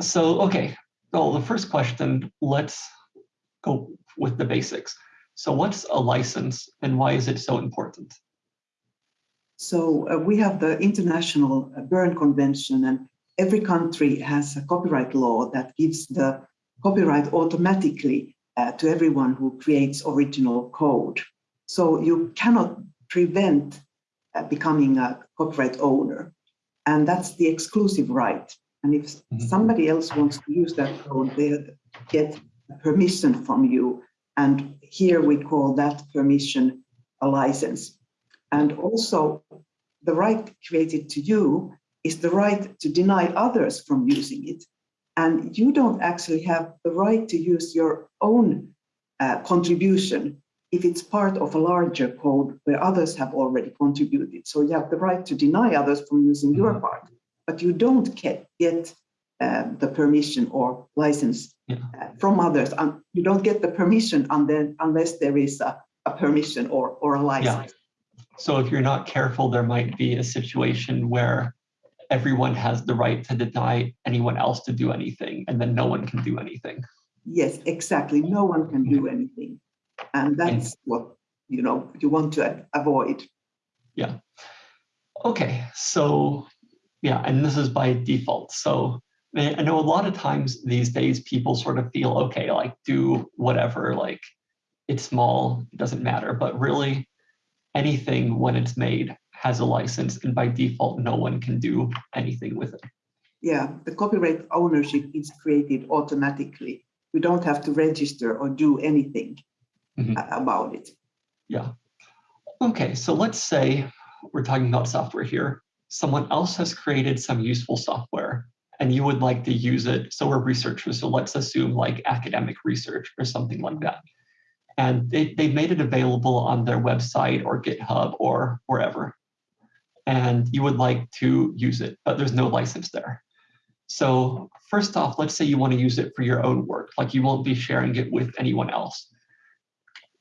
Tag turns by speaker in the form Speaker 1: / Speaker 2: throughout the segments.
Speaker 1: So, okay, well, the first question, let's go with the basics. So what's a license and why is it so important?
Speaker 2: So uh, we have the International Berne Convention and every country has a copyright law that gives the copyright automatically uh, to everyone who creates original code. So you cannot prevent uh, becoming a copyright owner. And that's the exclusive right. And if mm -hmm. somebody else wants to use that code, they get permission from you. And here we call that permission a license. And also the right created to you is the right to deny others from using it. And you don't actually have the right to use your own uh, contribution if it's part of a larger code where others have already contributed. So you have the right to deny others from using your mm-hmm. part, but you don't get, get uh, the permission or license yeah. uh, from others. And you don't get the permission then, unless there is a, a, permission or, or a license.
Speaker 1: Yeah. So if you're not careful, there might be a situation where everyone has the right to deny anyone else to do anything, and then no one can do anything.
Speaker 2: Yes, exactly. No one can do anything. And that's what you know you want to avoid.
Speaker 1: Yeah. Okay, so yeah, and this is by default. So I know a lot of times these days people sort of feel okay, like do whatever, like it's small, it doesn't matter. But really, anything when it's made has a license and by default, no one can do anything with it.
Speaker 2: Yeah, the copyright ownership is created automatically. We don't have to register or do anything mm -hmm. about it.
Speaker 1: Yeah. Okay, so let's say we're talking about software here. Someone else has created some useful software and you would like to use it. So we're researchers, so let's assume like academic research or something like that. And they, they made it available on their website or GitHub or wherever and you would like to use it, but there's no license there. So first off, let's say you want to use it for your own work, like you won't be sharing it with anyone else.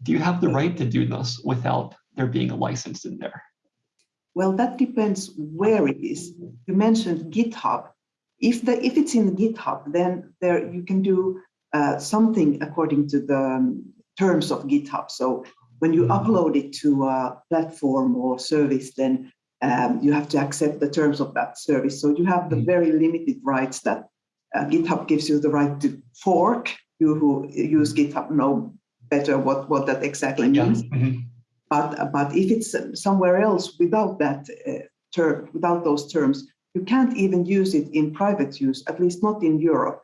Speaker 1: Do you have the right to do this without there being a license in there?
Speaker 2: Well, that depends where it is. You mentioned GitHub. If the if it's in GitHub, then there you can do uh, something according to the um, terms of GitHub. So when you mm-hmm. upload it to a platform or service, then um, you have to accept the terms of that service. So you have the mm. very limited rights that uh, GitHub gives you the right to fork. You who use GitHub know better what, what that exactly means. Yeah. Mm -hmm. But, but if it's somewhere else without that uh, term, without those terms, you can't even use it in private use, at least not in Europe.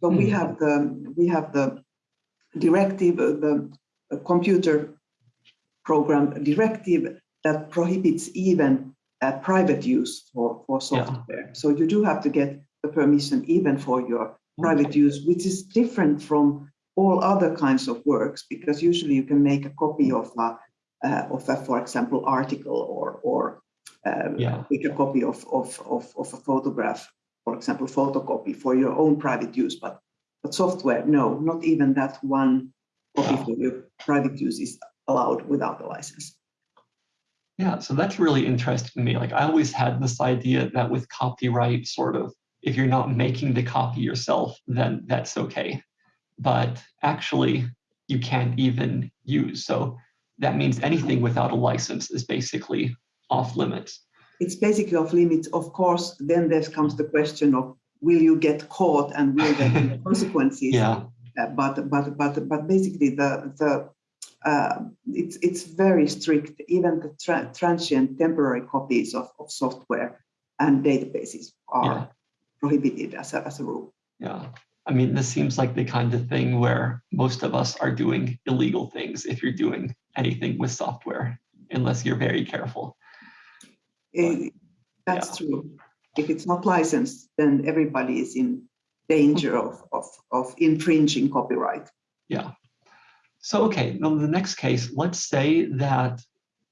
Speaker 2: So mm. we have the we have the directive, uh, the computer program directive that prohibits even uh, private use for, for software. Yeah. So you do have to get the permission even for your private use, which is different from all other kinds of works, because usually you can make a copy of a, uh, of a for example, article or, or um, yeah. a copy of, of, of, of a photograph, for example, photocopy for your own private use, but, but software, no, not even that one copy for your private use is allowed without a license.
Speaker 1: Yeah, so that's really interesting to me. Like I always had this idea that with copyright, sort of, if you're not making the copy yourself, then that's okay. But actually, you can't even use. So that means anything without a license is basically off limits.
Speaker 2: It's basically off limits. Of course, then there comes the question of will you get caught and will there be consequences?
Speaker 1: Yeah.
Speaker 2: Uh, but but but but basically the the uh, it's, it's very strict, even the tra transient temporary copies of, of software and databases are yeah. prohibited as a, as a rule.
Speaker 1: Yeah, I mean, this seems like the kind of thing where most of us are doing illegal things if you're doing anything with software, unless you're very careful.
Speaker 2: It, eh, that's yeah. true. If it's not licensed, then everybody is in danger of, of, of infringing copyright.
Speaker 1: Yeah. So, okay, now the next case, let's say that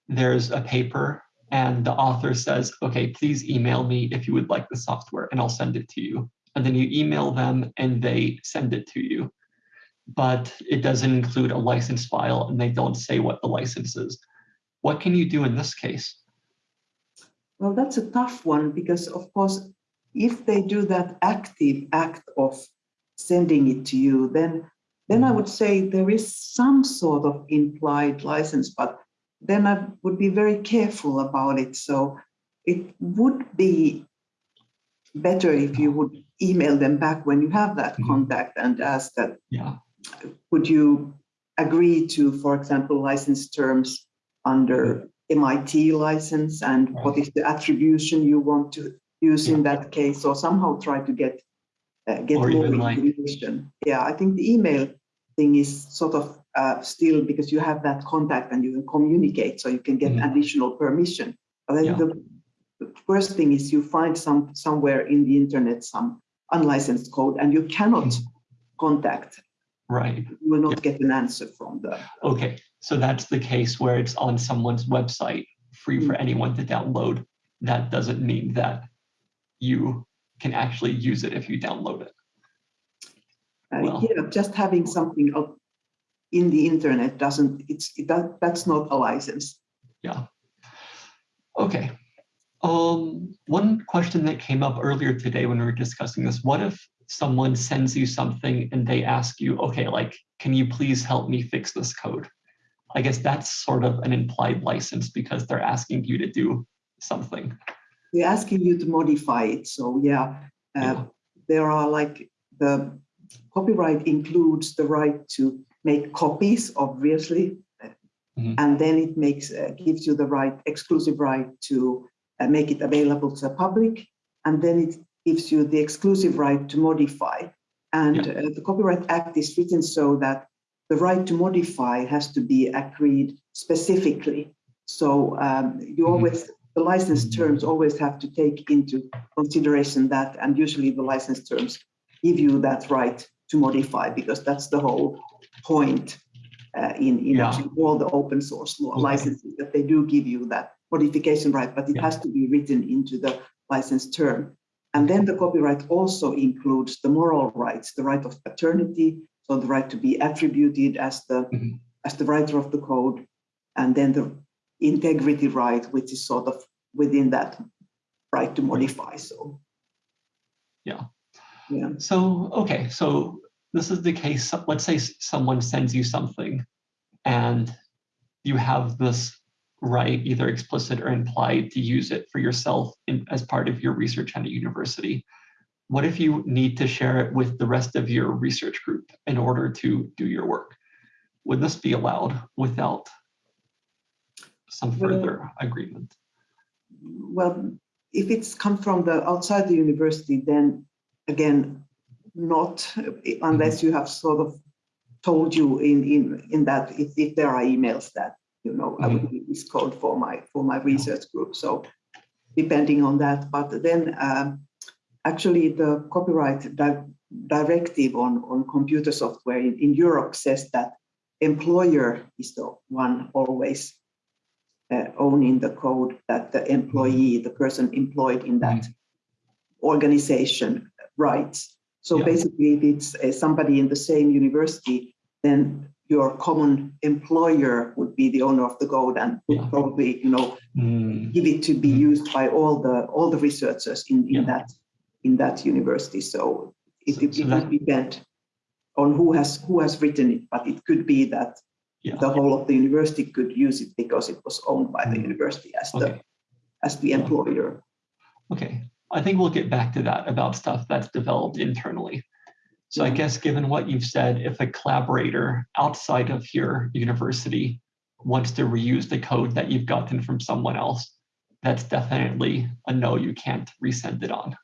Speaker 1: there's a paper and the author says, okay, please email me if you would like the software and I'll send it to you. And then you email them and they send it to you. But it doesn't include a license file and they don't say what the license is. What can you do in this case?
Speaker 2: Well, that's a tough one because, of course, if they do that active act of sending it to you, then then I would say there is some sort of implied license, but then I would be very careful about it. So it would be better if you would email them back when you have that
Speaker 1: Mhm.
Speaker 2: contact and ask that,
Speaker 1: Yeah,
Speaker 2: would you agree to, for example, license terms under MIT license and what is the attribution you want to use in that case, or somehow try to get uh, get
Speaker 1: Or
Speaker 2: more
Speaker 1: even like-
Speaker 2: information. Yeah, I think the email thing is sort of uh, still because you have that contact and you can communicate, so you can get
Speaker 1: Mhm.
Speaker 2: additional permission. But then
Speaker 1: Yeah.
Speaker 2: the, the first thing is you find some somewhere in the internet some unlicensed code and you cannot
Speaker 1: Mhm.
Speaker 2: contact.
Speaker 1: right.
Speaker 2: You will not get an answer from them
Speaker 1: Okay, so that's the case where it's on someone's website, free for anyone to download. That doesn't mean that you can actually use it if you download it.
Speaker 2: Uh,
Speaker 1: Well-
Speaker 2: yeah, just having something up in the internet doesn't, it's, it, that, that's not a license. Yeah.
Speaker 1: Okay. Um, one question that came up earlier today when we were discussing this, what if someone sends you something and they ask you, okay, like, can you please help me fix this code? I guess that's sort of an implied license because they're asking you to do something.
Speaker 2: They're asking you to modify it, so yeah. uh,
Speaker 1: Yeah.
Speaker 2: There are like, the copyright includes the right to make copies, obviously.
Speaker 1: Mhm.
Speaker 2: And then it makes, uh, gives you the right, exclusive right to uh, make it available to the public. And then it gives you the exclusive right to modify. And
Speaker 1: Yeah.
Speaker 2: uh, the Copyright Act is written so that the right to modify has to be agreed specifically. So um, you
Speaker 1: Mhm.
Speaker 2: always, the license terms always have to take into consideration that, and usually the license terms give you that right to modify because that's the whole point uh, in, in
Speaker 1: Yeah.
Speaker 2: actually all the open source law
Speaker 1: Okay.
Speaker 2: licenses, that they do give you that modification right, but it
Speaker 1: Yeah.
Speaker 2: has to be written into the license term. And then the copyright also includes the moral rights, the right of paternity, so the right to be attributed as the,
Speaker 1: Mhm.
Speaker 2: as the writer of the code, and then the integrity right, which is sort of within that right to modify, so.
Speaker 1: Yeah.
Speaker 2: Yeah,
Speaker 1: So, okay, so this is the case, let's say someone sends you something and you have this right, either explicit or implied, to use it for yourself in, as part of your research at a university. What if you need to share it with the rest of your research group in order to do your work? Would this be allowed without some
Speaker 2: Well-
Speaker 1: further agreement?
Speaker 2: well, if it's come from the outside the university, then again, not unless mm-hmm. you have sort of told you in in in that if, if there are emails that you know I would need this code for my for my research group. So depending on that, but then um, actually the copyright di- directive on on computer software in, in Europe says that employer is the one always uh, owning the code that the employee, the person employed in that organization writes. So
Speaker 1: Yeah.
Speaker 2: basically, if it's uh, somebody in the same university, then your common employer would be the owner of the gold and would
Speaker 1: Yeah.
Speaker 2: probably, you know,
Speaker 1: Hmm,
Speaker 2: give it to be
Speaker 1: Mhm.
Speaker 2: used by all the all the researchers in, in
Speaker 1: Yeah.
Speaker 2: that in that university. So it,
Speaker 1: So-
Speaker 2: it,
Speaker 1: so
Speaker 2: it
Speaker 1: that-
Speaker 2: would depend on who has who has written it, but it could be that
Speaker 1: Yeah.
Speaker 2: the whole of the university could use it because it was owned by the
Speaker 1: Mhm.
Speaker 2: university as the as the employer.
Speaker 1: Okay, I think we'll get back to that about stuff that's developed internally. So I guess given what you've said, if a collaborator outside of your university wants to reuse the code that you've gotten from someone else, that's definitely a no, you can't resend it on.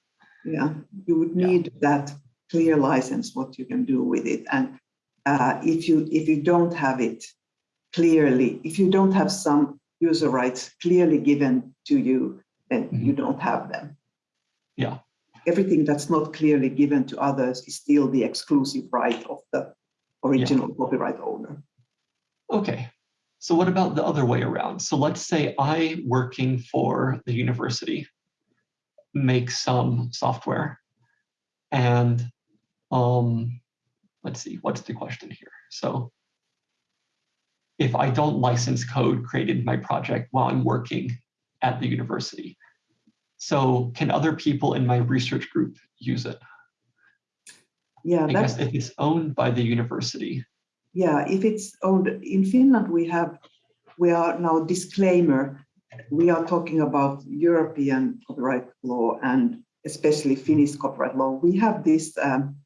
Speaker 2: Yeah, you would
Speaker 1: Yeah.
Speaker 2: need that clear license, what you can do with it. And uh, if you if you don't have it clearly, if you don't have some user rights clearly given to you, then you don't have them.
Speaker 1: Yeah.
Speaker 2: Everything that's not clearly given to others is still the exclusive right of the original copyright owner.
Speaker 1: Okay, so what about the other way around? So let's say I, working for the university, make some software and um, let's see, what's the question here? So if I don't license code created in my project while I'm working at the university, So can other people in my research group use it?
Speaker 2: Yeah,
Speaker 1: I
Speaker 2: that's,
Speaker 1: guess if it's owned by the university.
Speaker 2: yeah, if it's owned, in Finland, we have, we are now disclaimer, we are talking about European copyright law and especially Finnish copyright law. We have this, um,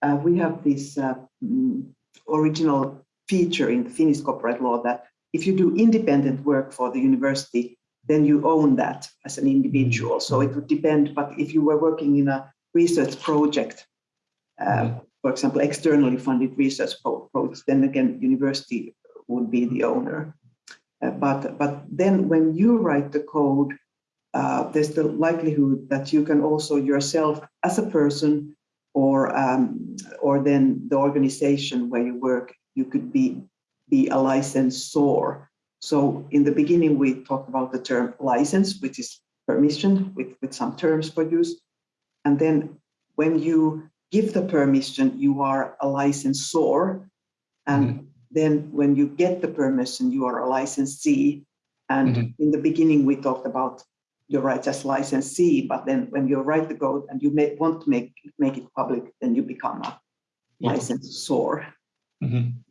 Speaker 2: uh, we have this uh, mm, original feature in the Finnish copyright law that if you do independent work for the university, then you own that as an individual. So it would depend, but if you were working in a research project, uh, for example, externally funded research pro- projects, then again, university would be the owner. Uh, but, but then when you write the code, uh, there's the likelihood that you can also yourself as a person or, um, or then the organization where you work, you could be, be a licensor. So in the beginning, we talked about the term license, which is permission with, with some terms for use. And then when you give the permission, you are a licensor. And then when you get the permission, you are a licensee. And
Speaker 1: Mhm.
Speaker 2: in the beginning, we talked about your rights as licensee, but then when you write the code and you may want to make, make it public, then you become a
Speaker 1: Yeah.
Speaker 2: licensor.
Speaker 1: Mhm.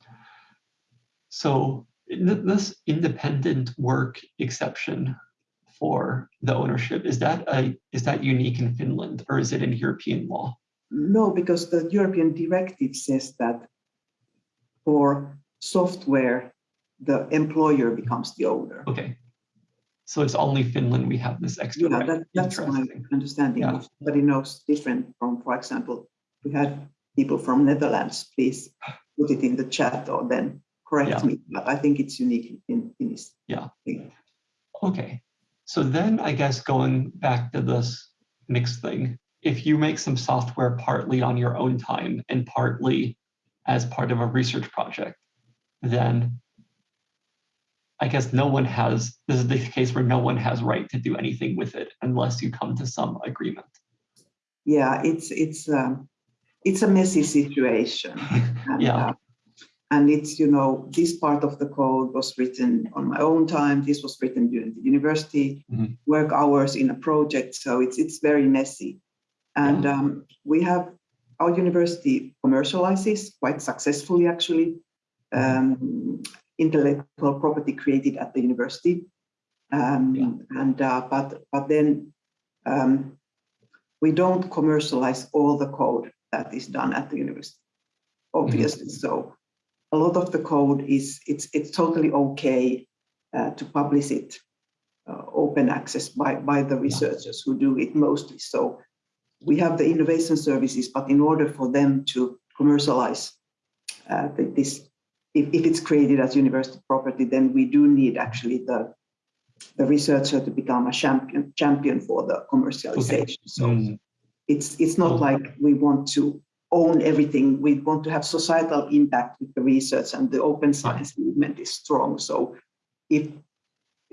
Speaker 1: So th- this independent work exception for the ownership, is that a, is that unique in Finland or is it in European law?
Speaker 2: No, because the European directive says that for software, the employer becomes the owner.
Speaker 1: Okay. So it's only Finland we have this extra
Speaker 2: Yeah,
Speaker 1: right.
Speaker 2: that, that's my understanding.
Speaker 1: Yeah.
Speaker 2: If somebody knows different from, for example, we had people from Netherlands, please put it in the chat or then correct
Speaker 1: Yeah.
Speaker 2: me. But I think it's unique in in this.
Speaker 1: Yeah.
Speaker 2: thing.
Speaker 1: Okay, so then I guess going back to this mixed thing, if you make some software partly on your own time and partly as part of a research project, then I guess no one has, this is the case where no one has right to do anything with it unless you come to some agreement.
Speaker 2: Yeah, it's it's um, it's a messy situation. And,
Speaker 1: Yeah.
Speaker 2: uh, and it's, you know, this part of the code was written on my own time. This was written during the university
Speaker 1: Mhm.
Speaker 2: work hours in a project. So it's it's very messy. And um, we have our university commercializes quite successfully, actually, um, intellectual property created at the university. Um,
Speaker 1: Yeah.
Speaker 2: And uh, but but then um, we don't commercialize all the code that is done at the university, obviously. So a lot of the code is it's it's totally okay uh, to publish it uh, open access by by the researchers who do it mostly. So we have the innovation services, but in order for them to commercialize uh, this, if, if it's created as university property, then we do need actually the the researcher to become a champion champion for the commercialization. So
Speaker 1: Mm,
Speaker 2: it's it's not
Speaker 1: Okay.
Speaker 2: like we want to own everything. We want to have societal impact with the research, and the open science movement is strong. So if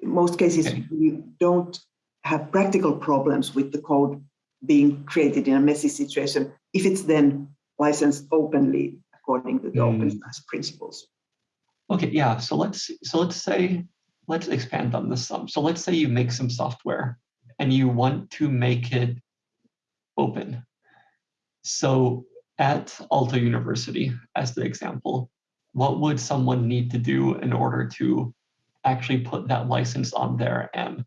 Speaker 2: in most cases
Speaker 1: Okay.
Speaker 2: we don't have practical problems with the code being created in a messy situation, if it's then licensed openly according to the open
Speaker 1: Mm.
Speaker 2: science principles.
Speaker 1: Okay, yeah, so let's, so let's say, let's expand on this some. So let's say you make some software and you want to make it open. So at Aalto University, as the example, what would someone need to do in order to actually put that license on there and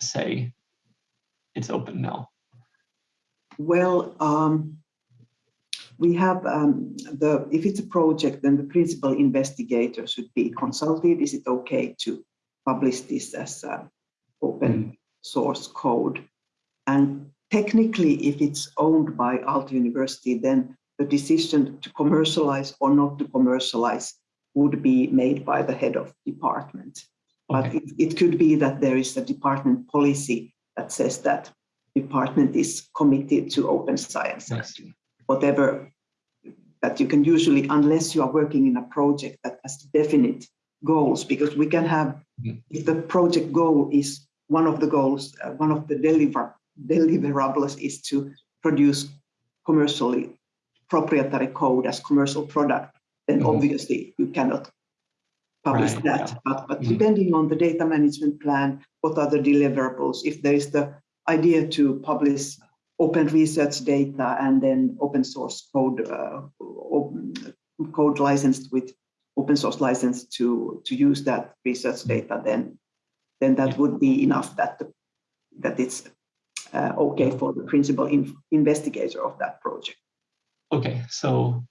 Speaker 1: say it's open now?
Speaker 2: Well, um, we have um, the, if it's a project, then the principal investigator should be consulted. Is it okay to publish this as open source code? And technically, if it's owned by Aalto University, then the decision to commercialize or not to commercialize would be made by the head of department. But it, it could be that there is a department policy that says that department is committed to open science
Speaker 1: see.
Speaker 2: whatever that you can usually, unless you are working in a project that has definite goals, because we can have,
Speaker 1: Mhm.
Speaker 2: if the project goal is one of the goals, uh, one of the deliver, deliverables is to produce commercially proprietary code as commercial product, then
Speaker 1: Mhm.
Speaker 2: obviously you cannot publish
Speaker 1: Right,
Speaker 2: that.
Speaker 1: yeah.
Speaker 2: But, but
Speaker 1: Mhm.
Speaker 2: depending on the data management plan, what are the deliverables, if there is the idea to publish open research data and then open source code, uh, open, code licensed with open source license to, to use that research data, then, then that
Speaker 1: Yeah.
Speaker 2: would be enough that, the- that it's uh, okay for the principal in- investigator of that project.
Speaker 1: Okay, so,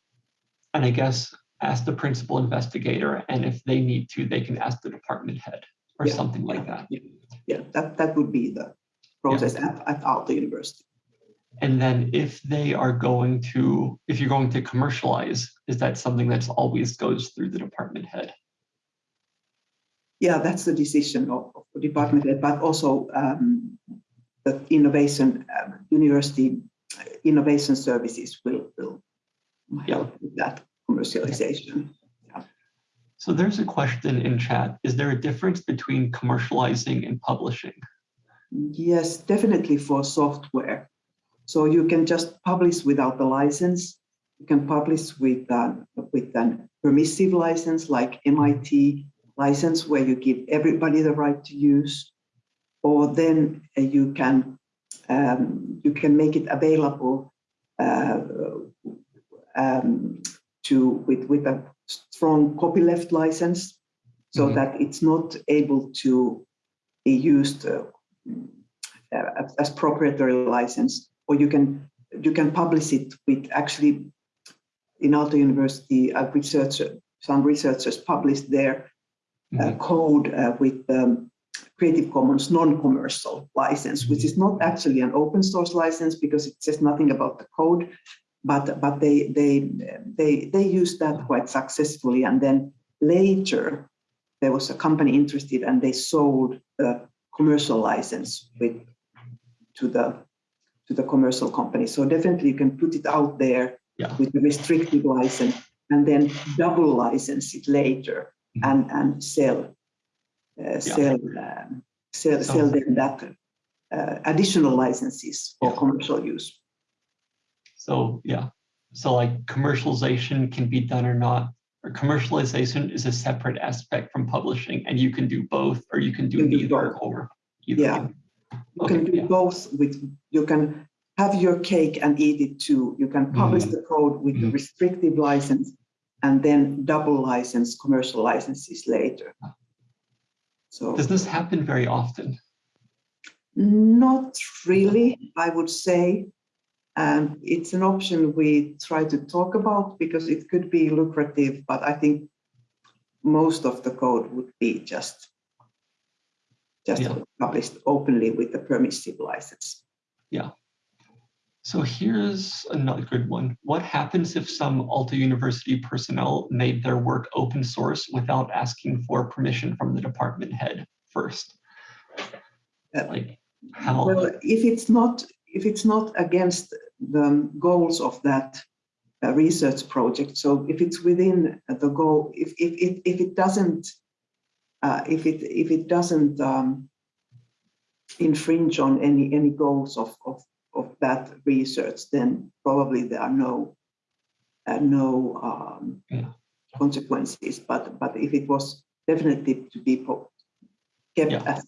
Speaker 1: and I guess ask the principal investigator, and if they need to, they can ask the department head or
Speaker 2: Yeah,
Speaker 1: something like that.
Speaker 2: Yeah, that, that would be the process at, at Aalto University.
Speaker 1: And then if they are going to, if you're going to commercialize, is that something that's always goes through the department head?
Speaker 2: Yeah, that's the decision of, of the department, head, but also um, the innovation, um, university uh, innovation services will, will help with that commercialization.
Speaker 1: So there's a question in chat. Is there a difference between commercializing and publishing?
Speaker 2: Yes, definitely for software. So you can just publish without the license. You can publish with, uh, with an permissive license like MIT license where you give everybody the right to use. Or then uh, you can um, you can make it available uh, um, to with, with a strong copyleft license so
Speaker 1: Mhm.
Speaker 2: that it's not able to be used uh, uh, as- proprietary license, or you can you can publish it with actually in Aalto University, a researcher, some researchers published their uh, code uh, with um, Creative Commons non-commercial license, which is not actually an open source license because it says nothing about the code, but but they they they they used that quite successfully, and then later there was a company interested and they sold the commercial license with to the to the commercial company. So definitely you can put it out there
Speaker 1: Yeah.
Speaker 2: with a restricted license and then double license it later
Speaker 1: Mhm.
Speaker 2: and and sell uh, sell um, sell
Speaker 1: So-
Speaker 2: sell them that uh, additional licenses for
Speaker 1: Yeah.
Speaker 2: commercial use.
Speaker 1: So, yeah. So like commercialization can be done or not, or commercialization is a separate aspect from publishing and you can do both, or you can do
Speaker 2: You can do
Speaker 1: or. either
Speaker 2: Yeah. You can do
Speaker 1: yeah.
Speaker 2: both with, you can have your cake and eat it too. You can publish
Speaker 1: Mhm.
Speaker 2: the code with the
Speaker 1: Mhm.
Speaker 2: restrictive license and then double license commercial licenses later. So
Speaker 1: Does this happen very often?
Speaker 2: not really, I would say. And it's an option we try to talk about because it could be lucrative, but I think most of the code would be just just
Speaker 1: Yeah.
Speaker 2: published openly with the permissive license.
Speaker 1: So here's another good one. What happens if some Aalto University personnel made their work open source without asking for permission from the department head first?
Speaker 2: Uh,
Speaker 1: Like how?
Speaker 2: Well, if it's not, if it's not against the goals of that uh, research project, so if it's within the goal, if, if, if, if it doesn't, uh, if it, if it doesn't um, infringe on any, any goals of, of, of that research, then probably there are no, uh, no um,
Speaker 1: Yeah.
Speaker 2: consequences. But, but if it was definitely to be kept
Speaker 1: Yeah.
Speaker 2: as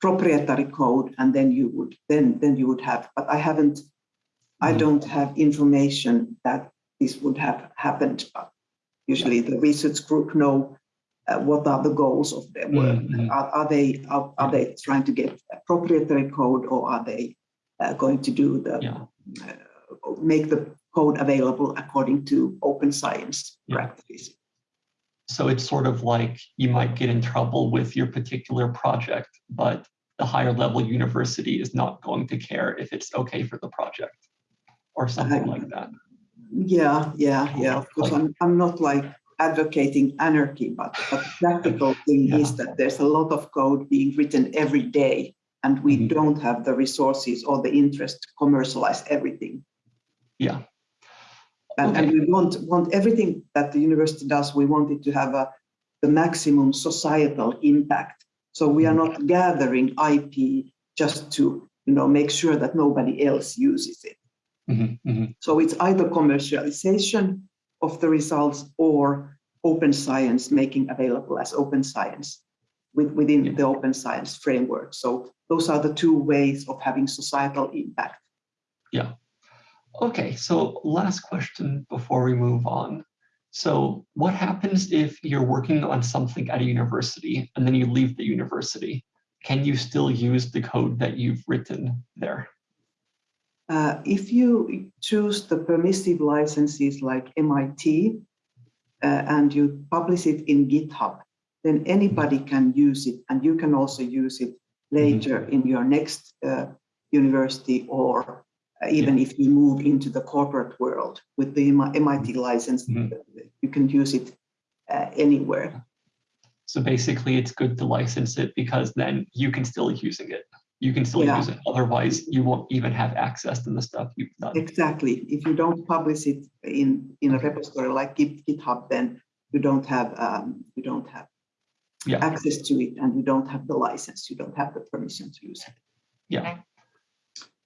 Speaker 2: proprietary code and then you would then then you would have but i haven't i
Speaker 1: Mhm.
Speaker 2: don't have information that this would have happened but usually the research group know uh, what are the goals of their work
Speaker 1: Mhm.
Speaker 2: are, are they are, are they trying to get a proprietary code or are they uh, going to do the
Speaker 1: Yeah.
Speaker 2: uh, make the code available according to open science
Speaker 1: Yeah.
Speaker 2: practices
Speaker 1: So it's sort of like you might get in trouble with your particular project, but the higher level university is not going to care if it's okay for the project or something like that.
Speaker 2: Yeah, yeah, yeah. Of course,
Speaker 1: Like-
Speaker 2: I'm, I'm not like advocating anarchy, but, but the practical thing is that there's a lot of code being written every day, and we
Speaker 1: Mhm.
Speaker 2: don't have the resources or the interest to commercialize everything.
Speaker 1: Yeah.
Speaker 2: And, and we want want everything that the university does. We want it to have a the maximum societal impact. So we are not gathering IP just to you know make sure that nobody else uses it.
Speaker 1: Mhm, mhm.
Speaker 2: So it's either commercialization of the results or open science making available as open science. With, within the open science framework. So those are the two ways of having societal impact. Yeah.
Speaker 1: Okay, so last question before we move on. So what happens if you're working on something at a university and then you leave the university? Can you still use the code that you've written there?
Speaker 2: Uh, if you choose the permissive licenses like MIT uh, and you publish it in GitHub, then anybody can use it and you can also use it later in your next uh, university or uh, even if you move into the corporate world with the MIT license,
Speaker 1: Mhm.
Speaker 2: you can use it uh, anywhere.
Speaker 1: So basically it's good to license it because then you can still using it. You can still
Speaker 2: Yeah.
Speaker 1: use it. Otherwise you won't even have access to the stuff you've done.
Speaker 2: Exactly. If you don't publish it in, in a repository like GitHub, then you don't have um, you don't have
Speaker 1: Yeah.
Speaker 2: access to it and you don't have the license. You don't have the permission to use it.
Speaker 1: Yeah.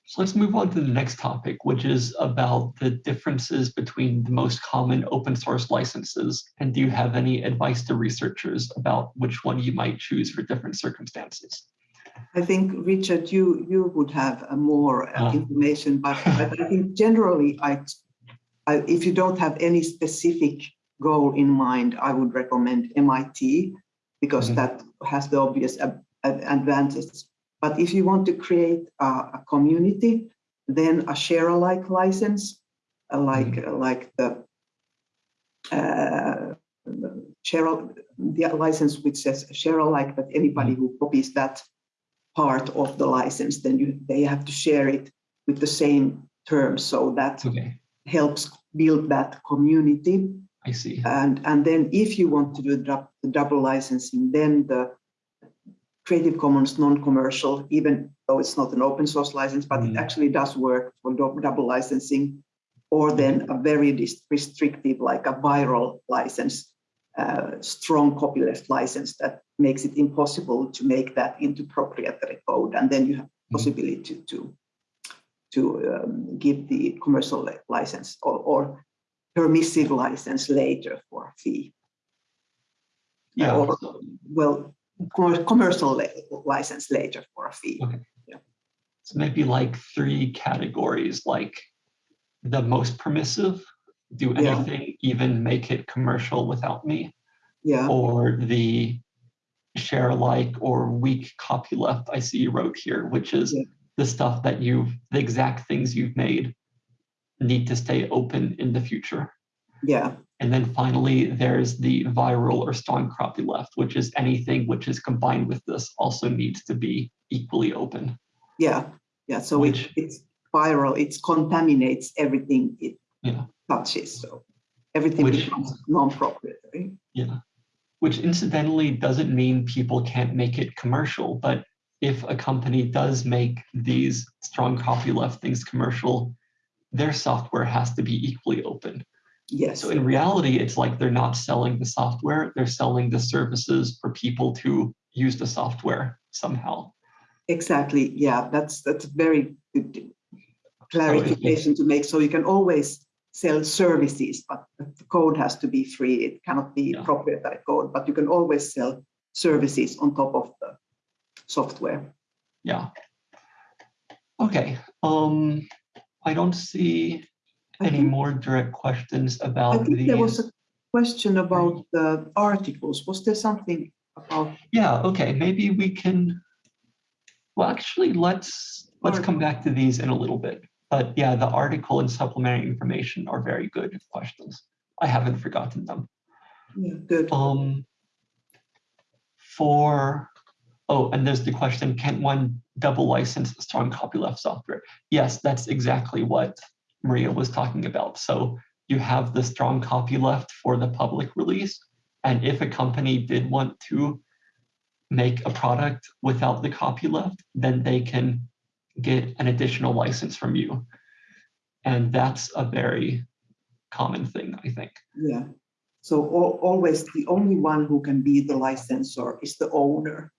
Speaker 1: So let's move on to the next topic, which is about the differences between the most common open source licenses. And do you have any advice to researchers about which one you might choose for different circumstances?
Speaker 2: I think, Richard, you you would have uh, more uh,
Speaker 1: Ah.
Speaker 2: information, but, but I think generally, I, I, if you don't have any specific goal in mind, I would recommend MIT because
Speaker 1: Mhm.
Speaker 2: that has the obvious advantages. But if you want to create a, a community, then a share-alike license, uh, like uh, like the uh, share the license which says share-alike that anybody who copies that part of the license, then you, they have to share it with the same terms. So that
Speaker 1: Okay,
Speaker 2: helps build that community.
Speaker 1: I see.
Speaker 2: And, and then if you want to do the double licensing, then the Creative Commons non-commercial, even though it's not an open source license, but it
Speaker 1: Mm.
Speaker 2: actually does work for dou- double licensing, or then a very restrictive, like a viral license, uh, strong copyleft license that makes it impossible to make that into proprietary code. And then you have
Speaker 1: Mm.
Speaker 2: possibility to, to, to um, give the commercial license or, or permissive license later for a fee.
Speaker 1: Yeah,
Speaker 2: or- Well, commercial license later for a fee.
Speaker 1: Okay. Yeah. so maybe like three categories, like the most permissive, do
Speaker 2: Yeah.
Speaker 1: anything, even make it commercial without me,
Speaker 2: Yeah,
Speaker 1: or the share alike or weak copyleft I see you wrote here, which is
Speaker 2: Yeah.
Speaker 1: the stuff that you've, the exact things you've made need to stay open in the future.
Speaker 2: yeah,
Speaker 1: And then finally, there's the viral or strong copyleft, which is anything which is combined with this also needs to be equally open.
Speaker 2: yeah, yeah. So it, it's viral, it contaminates everything it
Speaker 1: Yeah.
Speaker 2: touches. So everything
Speaker 1: Which-
Speaker 2: becomes non-proprietary.
Speaker 1: Yeah. Which incidentally doesn't mean people can't make it commercial, but if a company does make these strong copyleft things commercial, their software has to be equally open.
Speaker 2: Yes,
Speaker 1: So in reality, it's like they're not selling the software, they're selling the services for people to use the software somehow.
Speaker 2: exactly. Yeah, that's that's very good clarification to make. So you can always sell services, but the code has to be free. It cannot be
Speaker 1: Yeah.
Speaker 2: proprietary code, but you can always sell services on top of the software.
Speaker 1: Yeah. Okay, um, I don't see
Speaker 2: I
Speaker 1: any more direct questions about I
Speaker 2: think there was a question about the articles. Was there something about,
Speaker 1: Yeah, okay, maybe we can, well, actually, let's, let's come back to these in a little bit. But yeah, the article and supplementary information are very good questions. I haven't forgotten them.
Speaker 2: yeah, good.
Speaker 1: Um, for, oh, and there's the question, can one double license strong copyleft software? Yes, that's exactly what Maria was talking about. So you have the strong copyleft for the public release. And if a company did want to make a product without the copyleft, then they can get an additional license from you. And that's a very common thing, I think.
Speaker 2: Yeah. So al- always the only one who can be the licensor is the owner.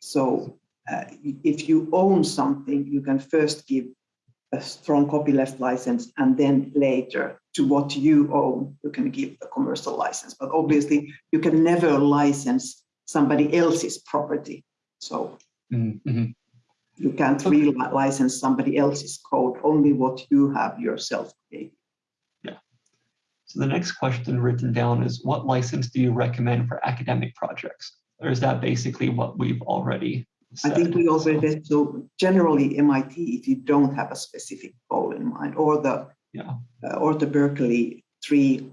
Speaker 2: So uh, if you own something, you can first give a strong copyleft license and then later to what you own, you can give a commercial license. But obviously you can never license somebody else's property. So
Speaker 1: Mm, mhm.
Speaker 2: you can't
Speaker 1: Okay.
Speaker 2: really license somebody else's code, only what you have yourself created. Yeah.
Speaker 1: So the next question written down is what license do you recommend for academic projects? Or is that basically what we've already
Speaker 2: I think we
Speaker 1: also
Speaker 2: already, so generally MIT, if you don't have a specific goal in mind, or the,
Speaker 1: Yeah.
Speaker 2: uh, or the Berkeley three,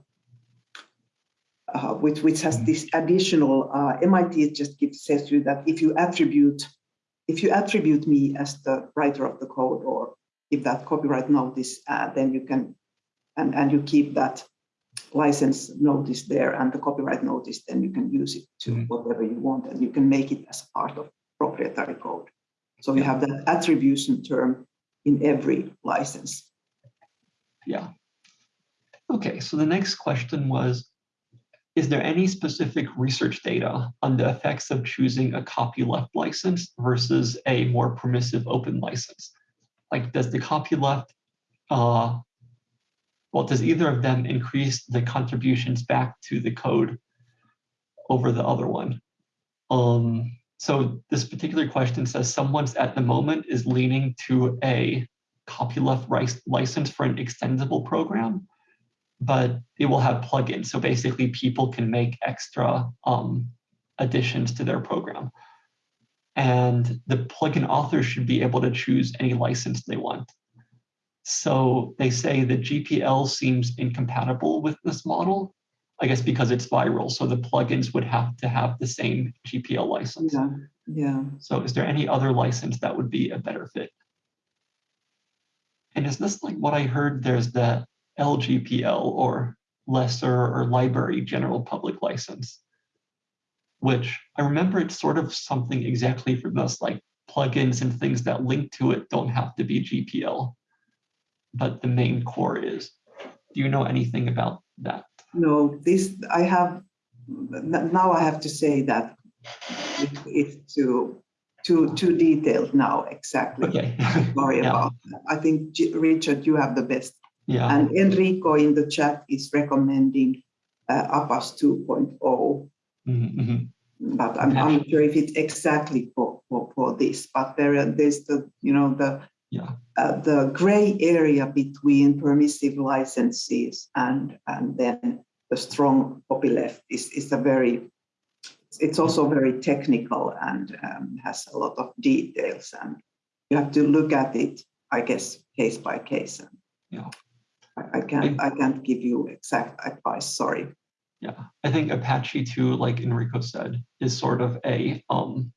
Speaker 2: uh, which, which has
Speaker 1: Mhm.
Speaker 2: this additional, uh, MIT just gives, says to you that if you attribute, if you attribute me as the writer of the code or if that copyright notice, uh, then you can, and, and you keep that license notice there and the copyright notice, then you can use it to
Speaker 1: Mhm.
Speaker 2: whatever you want and you can make it as part of proprietary code. So you
Speaker 1: Yeah.
Speaker 2: have that attribution term in every license.
Speaker 1: Yeah. Okay, so the next question was, is there any specific research data on the effects of choosing a copyleft license versus a more permissive open license? Like, does the copyleft, uh, well, does either of them increase the contributions back to the code over the other one? Um, so this particular question says someone's at the moment is leaning to a copyleft license for an extendable program, but it will have plugins. So basically people can make extra um, additions to their program. And the plugin author should be able to choose any license they want. So they say the GPL seems incompatible with this model, I guess because it's viral. So the plugins would have to have the same GPL license.
Speaker 2: Yeah, yeah.
Speaker 1: So is there any other license that would be a better fit? And is this like what I heard, there's the LGPL or lesser or library general public license? Which I remember it's sort of something exactly for this, like plugins and things that link to it don't have to be GPL, but the main core is. Do you know anything about that?
Speaker 2: No, this, I have, now I have to say that it- it's too, too, too detailed now, exactly.
Speaker 1: Okay,
Speaker 2: Sorry
Speaker 1: Yeah.
Speaker 2: about that. I think, Richard, you have the best.
Speaker 1: yeah,
Speaker 2: And Enrico in the chat is recommending uh, Apache 2.0.
Speaker 1: mhm, mhm,
Speaker 2: But I'm, I'm not sure if it's exactly for, for, for this, but there, are- there's the, you know, the,
Speaker 1: yeah,
Speaker 2: uh, the gray area between permissive licenses and, and then the strong copyleft is, is a very, it's also very technical and um, has a lot of details and you have to look at it, I guess, case by case. And
Speaker 1: Yeah.
Speaker 2: I, I can't, I can't give you exact advice, sorry.
Speaker 1: Yeah, I think Apache 2, like Enrico said, is sort of a um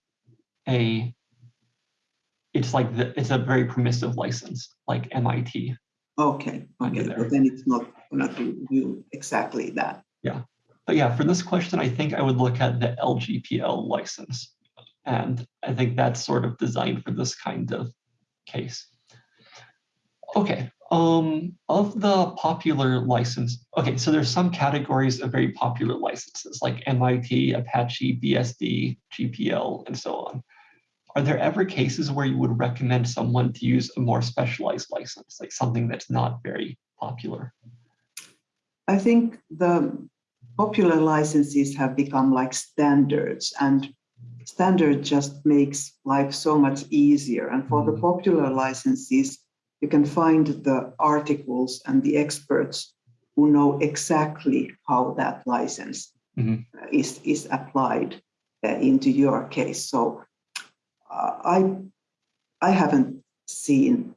Speaker 1: a it's like the it's a very permissive license, like MIT.
Speaker 2: Okay, okay, but then it's not gonna do exactly that.
Speaker 1: Yeah, but yeah, for this question, I think I would look at the LGPL license. And I think that's sort of designed for this kind of case. Okay, um, of the popular license, okay, so there's some categories of very popular licenses like MIT, Apache, BSD, GPL, and so on. Are there ever cases where you would recommend someone to use a more specialized license, like something that's not very popular?
Speaker 2: I think the popular licenses have become like standards and standard just makes life so much easier. And for the
Speaker 1: Mhm.
Speaker 2: popular licenses, you can find the articles and the experts who know exactly how that license
Speaker 1: Mhm.
Speaker 2: uh, is, is applied uh, into your case. So Uh, I, I haven't seen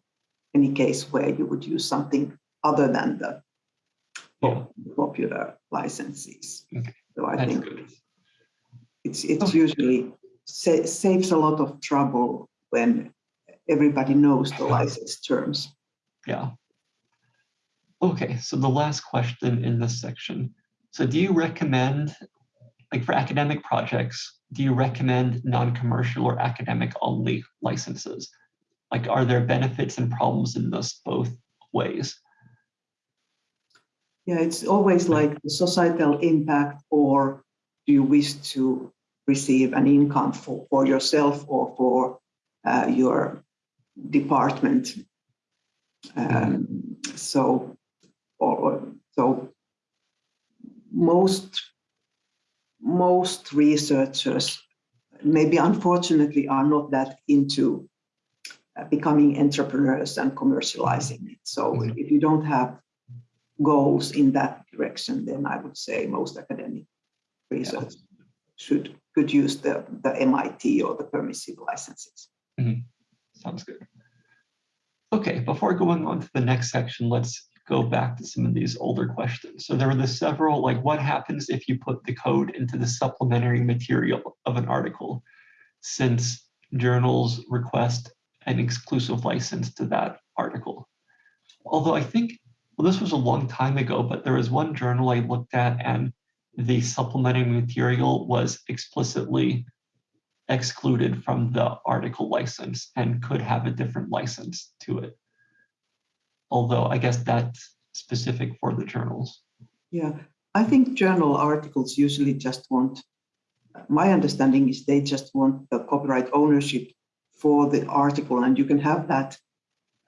Speaker 2: any case where you would use something other than the
Speaker 1: Yeah,
Speaker 2: popular licenses.
Speaker 1: Okay,
Speaker 2: So I
Speaker 1: that's
Speaker 2: think
Speaker 1: good.
Speaker 2: it's, it's
Speaker 1: Okay.
Speaker 2: usually sa- saves a lot of trouble when everybody knows the license terms.
Speaker 1: Yeah. Okay, so the last question in this section. So do you recommend, like for academic projects, do you recommend non-commercial or academic only licenses? Like, are there benefits and problems in this both ways?
Speaker 2: Yeah, it's always like the societal impact or do you wish to receive an income for, for yourself or for uh, your department? Um, so, or, or- so most most researchers, maybe unfortunately, are not that into uh, becoming entrepreneurs and commercializing it. So
Speaker 1: Mhm.
Speaker 2: if you don't have goals in that direction, then I would say most academic research should could use the, the MIT or the permissive licenses.
Speaker 1: Sounds good. Okay, before going on to the next section, let's go back to some of these older questions. So there were the several, like what happens if you put the code into the supplementary material of an article, since journals request an exclusive license to that article. Although I think, well, this was a long time ago, but there was one journal I looked at and the supplementary material was explicitly excluded from the article license and could have a different license to it. Although I guess that's specific for the journals.
Speaker 2: Yeah, I think journal articles usually just want, my understanding is they just want the copyright ownership for the article and you can have that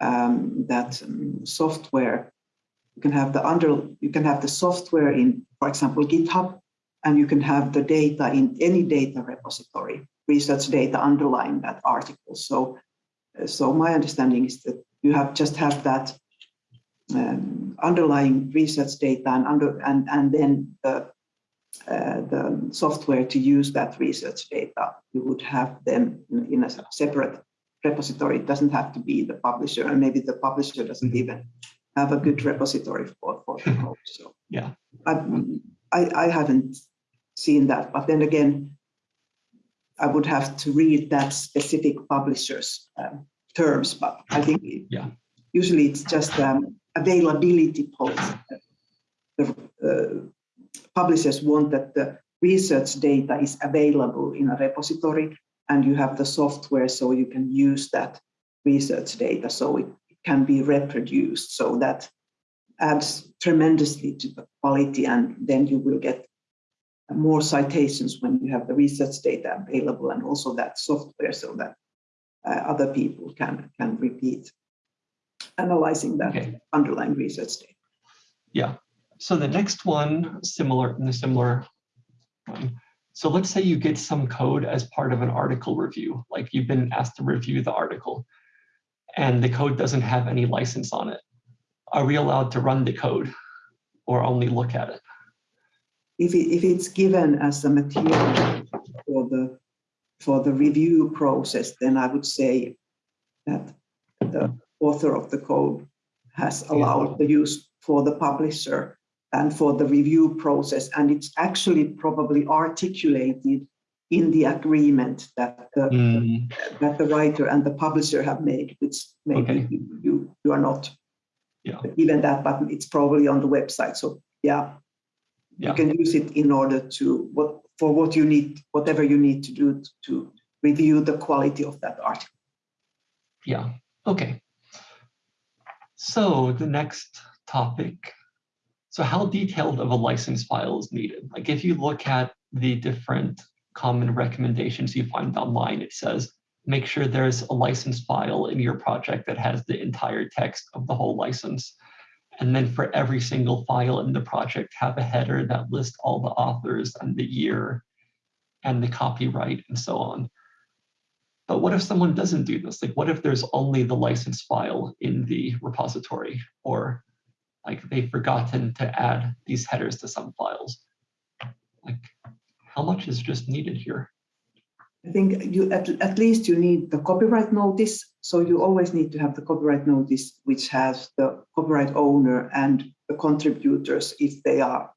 Speaker 2: um, that um, software. You can have the under, you can have the software in, for example, GitHub, and you can have the data in any data repository, research data underlying that article. So, so my understanding is that you have just have that um, underlying research data and under and and then the uh, the software to use that research data. You would have them in, a separate repository. It doesn't have to be the publisher, and maybe the publisher doesn't even have a good repository for for the code. So
Speaker 1: Yeah.
Speaker 2: I, I I haven't seen that, but then again, I would have to read that specific publisher's um, terms. But I think
Speaker 1: Yeah.
Speaker 2: usually it's just um, availability policy. The uh, publishers want that the research data is available in a repository and you have the software so you can use that research data so it can be reproduced. So that adds tremendously to the quality and then you will get more citations when you have the research data available and also that software so that uh, other people can, can repeat analyzing that
Speaker 1: Okay.
Speaker 2: underlying research data. Yeah.
Speaker 1: So the next one, similar in a similar one. So let's say you get some code as part of an article review, like you've been asked to review the article and the code doesn't have any license on it. Are we allowed to run the code or only look at it?
Speaker 2: If, it, if it's given as a material for the, for the review process, then I would say that the author of the code has allowed the use for the publisher and for the review process. And it's actually probably articulated in the agreement that the,
Speaker 1: Hmm,
Speaker 2: that the writer and the publisher have made, which maybe
Speaker 1: Okay.
Speaker 2: you, you, you are not
Speaker 1: Yeah.
Speaker 2: given that, but it's probably on the website. So yeah,
Speaker 1: Yeah.
Speaker 2: you can use it in order to what for what you need, whatever you need to do to review the quality of that article.
Speaker 1: Yeah, okay. So the next topic. So how detailed of a license file is needed? Like if you look at the different common recommendations you find online, it says, make sure there's a license file in your project that has the entire text of the whole license. And then for every single file in the project, have a header that lists all the authors and the year and the copyright and so on. But what if someone doesn't do this? Like, what if there's only the license file in the repository or like they've forgotten to add these headers to some files? Like, how much is just needed here?
Speaker 2: I think you at, at least you need the copyright notice. So you always need to have the copyright notice, which has the copyright owner and the contributors if they are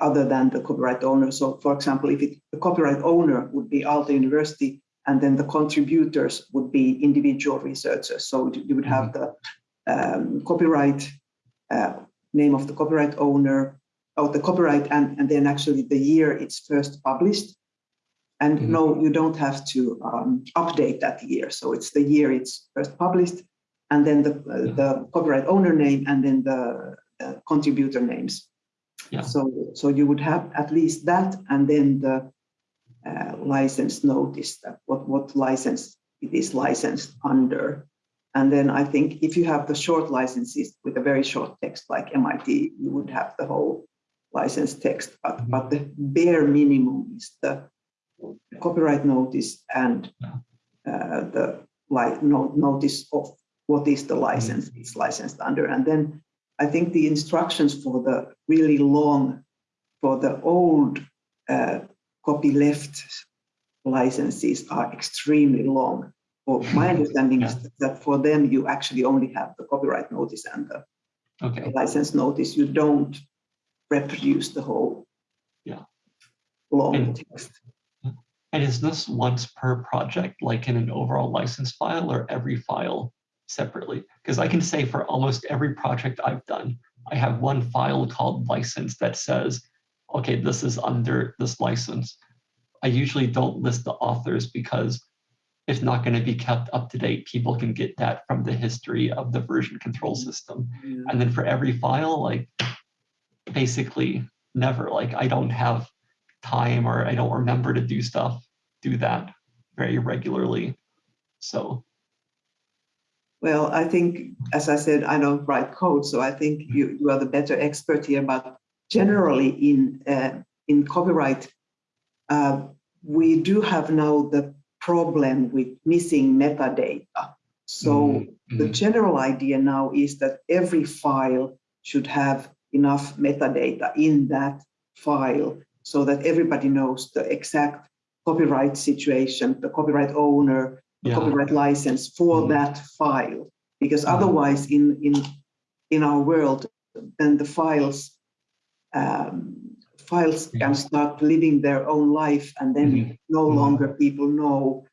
Speaker 2: other than the copyright owner. So for example, if it, the copyright owner would be Aalto University and then the contributors would be individual researchers. So you would have the um, copyright uh, name of the copyright owner, or the copyright, and, and then actually the year it's first published. And
Speaker 1: Mhm.
Speaker 2: no, you don't have to um, update that year. So it's the year it's first published, and then the, uh, the copyright owner name, and then the, the contributor names.
Speaker 1: Yeah.
Speaker 2: So, so you would have at least that, and then the uh, license notice that what, what license it is licensed under. And then I think if you have the short licenses with a very short text like MIT, you would have the whole license text, but,
Speaker 1: Mhm.
Speaker 2: but the bare minimum is the copyright notice and uh, the like no, notice of what is the license it's licensed under. And then I think the instructions for the really long, for the old uh, copyleft licenses are extremely long. For my mm-hmm. understanding is that for them, you actually only have the copyright notice and the
Speaker 1: Okay,
Speaker 2: license notice. You don't reproduce the whole
Speaker 1: Yeah.
Speaker 2: long
Speaker 1: And-
Speaker 2: text.
Speaker 1: and is this once per project, like in an overall license file or every file separately? Because I can say for almost every project I've done, I have one file called license that says, okay, this is under this license. I usually don't list the authors because it's not going to be kept up to date. People can get that from the history of the version control mm-hmm. system.
Speaker 2: Yeah.
Speaker 1: And then for every file, like basically never, like I don't have time or I don't remember to do stuff, do that very regularly. So,
Speaker 2: Well, I think, as I said, I don't write code, so I think you, you are the better expert here. But generally, in uh, in copyright, uh, we do have now the problem with missing metadata. So
Speaker 1: Mm,
Speaker 2: the
Speaker 1: mm.
Speaker 2: general idea now is that every file should have enough metadata in that file so that everybody knows the exact copyright situation, the copyright owner, the
Speaker 1: yeah,
Speaker 2: copyright license for
Speaker 1: Mhm.
Speaker 2: that file. Because
Speaker 1: Mhm.
Speaker 2: otherwise, in in in our world, then the files um, files can start living their own life, and then
Speaker 1: Mhm.
Speaker 2: no
Speaker 1: Mhm.
Speaker 2: longer people know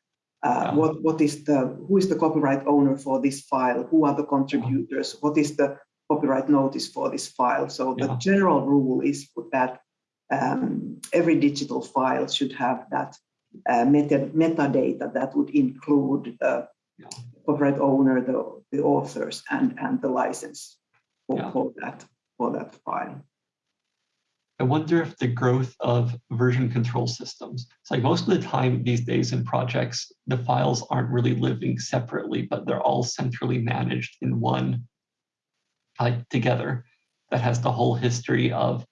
Speaker 2: uh, what what is the who is the copyright owner for this file, who are the contributors, what is the copyright notice for this file. So the
Speaker 1: Yeah.
Speaker 2: general rule is that um, every digital file should have that uh, meta, metadata that would include the
Speaker 1: Yeah.
Speaker 2: copyright owner, the, the authors, and, and the license for,
Speaker 1: Yeah.
Speaker 2: for that for that file.
Speaker 1: I wonder if the growth of version control systems, it's like most of the time these days in projects, the files aren't really living separately, but they're all centrally managed in one like together that has the whole history of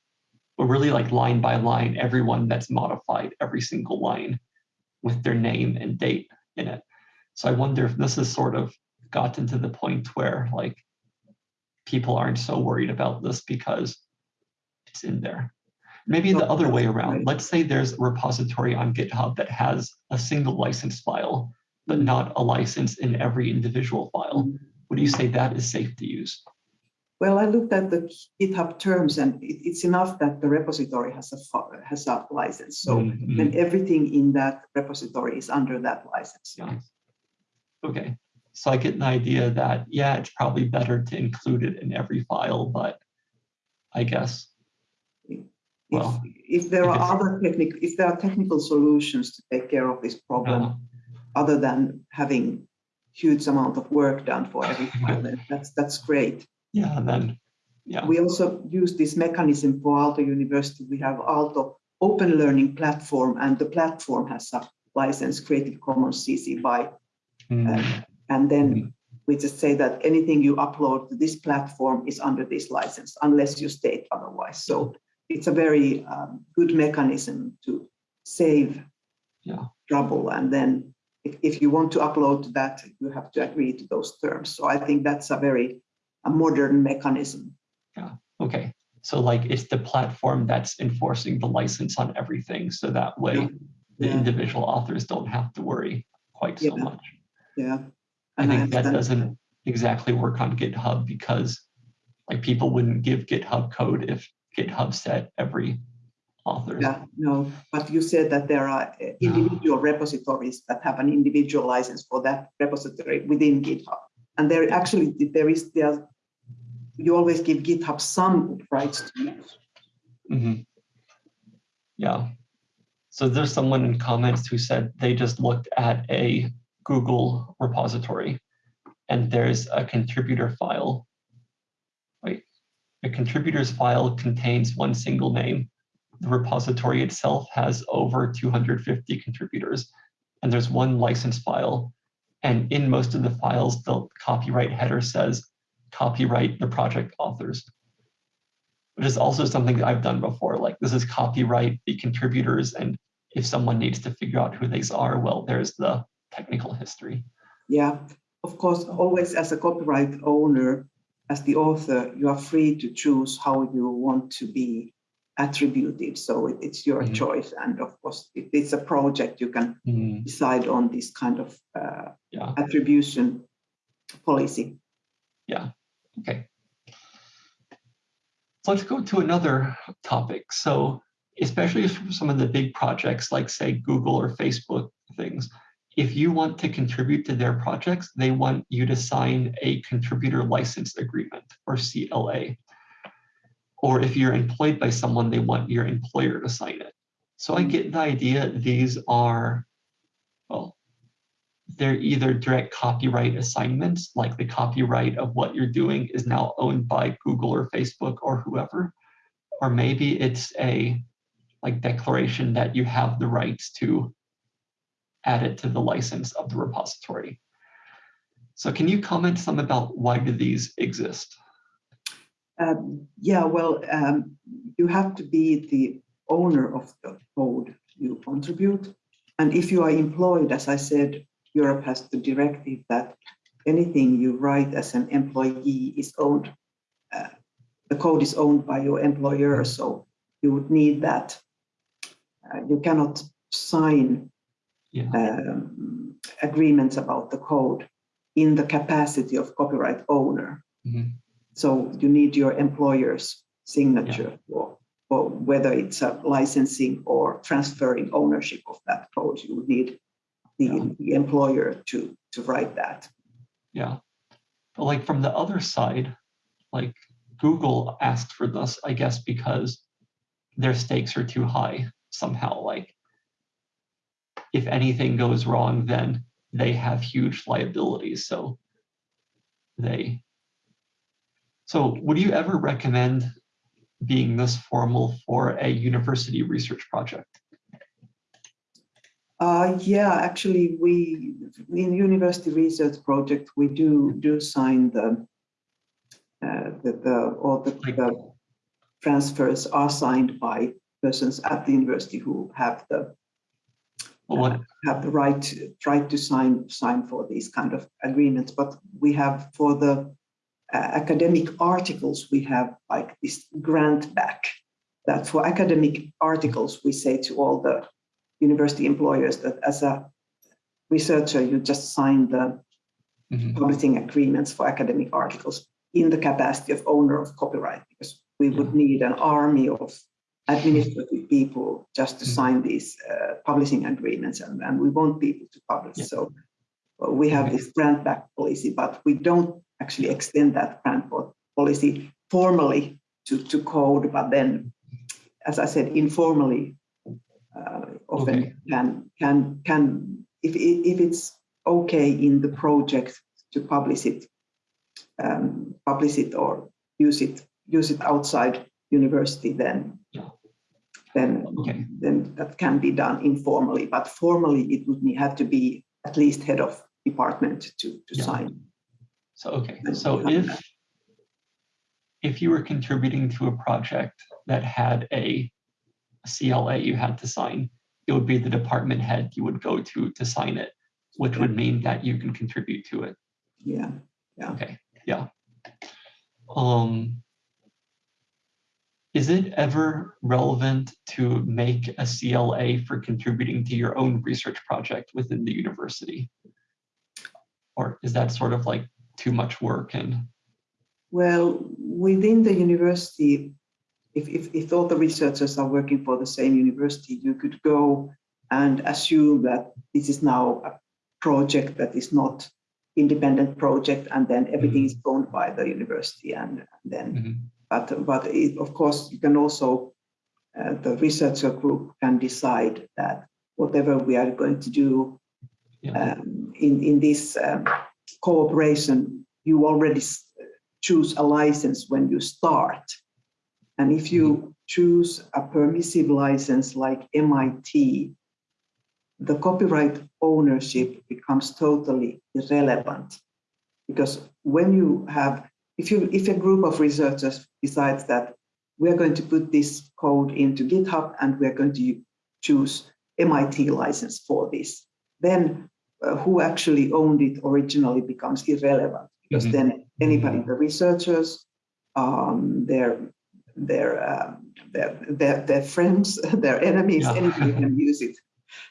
Speaker 1: or really like line by line, everyone that's modified every single line with their name and date in it. So I wonder if this has sort of gotten to the point where like people aren't so worried about this because it's in there. Maybe the other way around. Let's say there's a repository on GitHub that has a single license file, but
Speaker 2: Mm.
Speaker 1: not a license in every individual file.
Speaker 2: Mm.
Speaker 1: Would you say that is safe to use?
Speaker 2: Well, I looked at the GitHub terms, and it, it's enough that the repository has a has a license. So
Speaker 1: Mhm.
Speaker 2: then everything in that repository is under that license.
Speaker 1: Yeah. Okay, so I get an idea that, yeah, it's probably better to include it in every file, but I guess,
Speaker 2: If,
Speaker 1: Well,
Speaker 2: if there are other technical, if there are technical solutions to take care of this problem,
Speaker 1: uh,
Speaker 2: other than having huge amount of work done for every file, then that's that's great.
Speaker 1: yeah, then, yeah,
Speaker 2: We also use this mechanism for Aalto University. We have Aalto Open Learning Platform, and the platform has a license Creative Commons CC BY.
Speaker 1: mm,
Speaker 2: And then
Speaker 1: Mhm.
Speaker 2: we just say that anything you upload to this platform is under this license, unless you state otherwise. So it's a very um, good mechanism to save
Speaker 1: Yeah.
Speaker 2: trouble. And then if, if you want to upload that, you have to agree to those terms. So I think that's a very a modern mechanism. Yeah.
Speaker 1: Okay. So like, it's the platform that's enforcing the license on everything, so that way
Speaker 2: Yeah.
Speaker 1: the
Speaker 2: Yeah.
Speaker 1: individual authors don't have to worry quite so much.
Speaker 2: Yeah.
Speaker 1: I
Speaker 2: And
Speaker 1: think that doesn't exactly work on GitHub because like people wouldn't give GitHub code if GitHub said every author.
Speaker 2: Yeah, no, but you said that there are uh, individual repositories that have an individual license for that repository within GitHub. And there actually, there is, there, you always give GitHub some rights to use.
Speaker 1: Mhm. Yeah. So there's someone in comments who said they just looked at a Google repository and there's a contributor file. A contributor's file contains one single name. The repository itself has over 250 contributors and there's one license file. And in most of the files, the copyright header says copyright the project authors. which is also something that I've done before. Like this is copyright, the contributors, and if someone needs to figure out who these are, well, there's the technical history.
Speaker 2: Yeah, of course, always as a copyright owner, as the author, you are free to choose how you want to be attributed. So it, it's your
Speaker 1: Mhm.
Speaker 2: choice. And of course, if it's a project, you can
Speaker 1: Mm,
Speaker 2: decide on this kind of uh,
Speaker 1: yeah,
Speaker 2: attribution policy.
Speaker 1: Yeah, okay. So let's go to another topic. So especially for some of the big projects like say Google or Facebook things, if you want to contribute to their projects, they want you to sign a contributor license agreement or CLA. Or if you're employed by someone, they want your employer to sign it. So I get the idea these are, well, they're either direct copyright assignments, like the copyright of what you're doing is now owned by Google or Facebook or whoever, or maybe it's a like declaration that you have the rights to add it to the license of the repository. So can you comment some about why do these exist?
Speaker 2: Um, yeah, well, um, you have to be the owner of the code you contribute. And if you are employed, as I said, Europe has the directive that anything you write as an employee is owned, uh, the code is owned by your employer, so you would need that. Uh, you cannot sign
Speaker 1: Yeah,
Speaker 2: um, agreements about the code in the capacity of copyright owner.
Speaker 1: Mhm.
Speaker 2: So you need your employer's signature for, for whether it's a licensing or transferring ownership of that code. You would need the,
Speaker 1: Yeah.
Speaker 2: the employer to, to write that.
Speaker 1: yeah. But like from the other side, like Google asked for this, I guess, because their stakes are too high somehow. Like if anything goes wrong, then they have huge liabilities. So they. So would you ever recommend being this formal for a university research project?
Speaker 2: Uh, yeah, actually, we in university research project we do do sign the uh, the, the all the, the transfers are signed by persons at the university who have the Have the right to, right to sign sign for these kind of agreements. But we have for the uh, academic articles we have like this grant back that for academic articles we say to all the university employers that as a researcher you just sign the
Speaker 1: Mhm.
Speaker 2: publishing agreements for academic articles in the capacity of owner of copyright because we would need an army of administrative people just to
Speaker 1: Mhm.
Speaker 2: sign these uh, publishing agreements and, and we want people to publish.
Speaker 1: Yeah.
Speaker 2: So uh, we have this grant back policy, but we don't actually extend that grant po- policy formally to, to code, but then, as I said, informally, uh, often
Speaker 1: Okay.
Speaker 2: can, can, can, if, if it's okay in the project to publish it, um, publish it or use it, use it outside university, then. Then,
Speaker 1: Okay.
Speaker 2: then that can be done informally, but formally it would need, have to be at least head of department to, to
Speaker 1: Yeah.
Speaker 2: sign.
Speaker 1: So, okay,
Speaker 2: And
Speaker 1: so if,
Speaker 2: that.
Speaker 1: if you were contributing to a project that had a CLA you had to sign, it would be the department head you would go to to sign it, which would mean that you can contribute to it.
Speaker 2: Yeah,
Speaker 1: Okay, yeah. Um, is it ever relevant to make a CLA for contributing to your own research project within the university? Or is that sort of like too much work and,
Speaker 2: well, within the university, if, if, if all the researchers are working for the same university, you could go and assume that this is now a project that is not independent project and then everything is owned by the university and then
Speaker 1: Mhm,
Speaker 2: But, but it, of course, you can also, uh, the researcher group can decide that whatever we are going to do
Speaker 1: yeah,
Speaker 2: um, in, in this um, cooperation, you already choose a license when you start. And if you choose a permissive license like MIT, the copyright ownership becomes totally irrelevant. Because when you have if you if a group of researchers decides that we're going to put this code into GitHub and we're going to choose MIT license for this. Then uh, who actually owned it originally becomes irrelevant because mm -hmm. then anybody, the researchers, um, their their, uh, their, their their friends, their enemies, yeah. anybody can use it.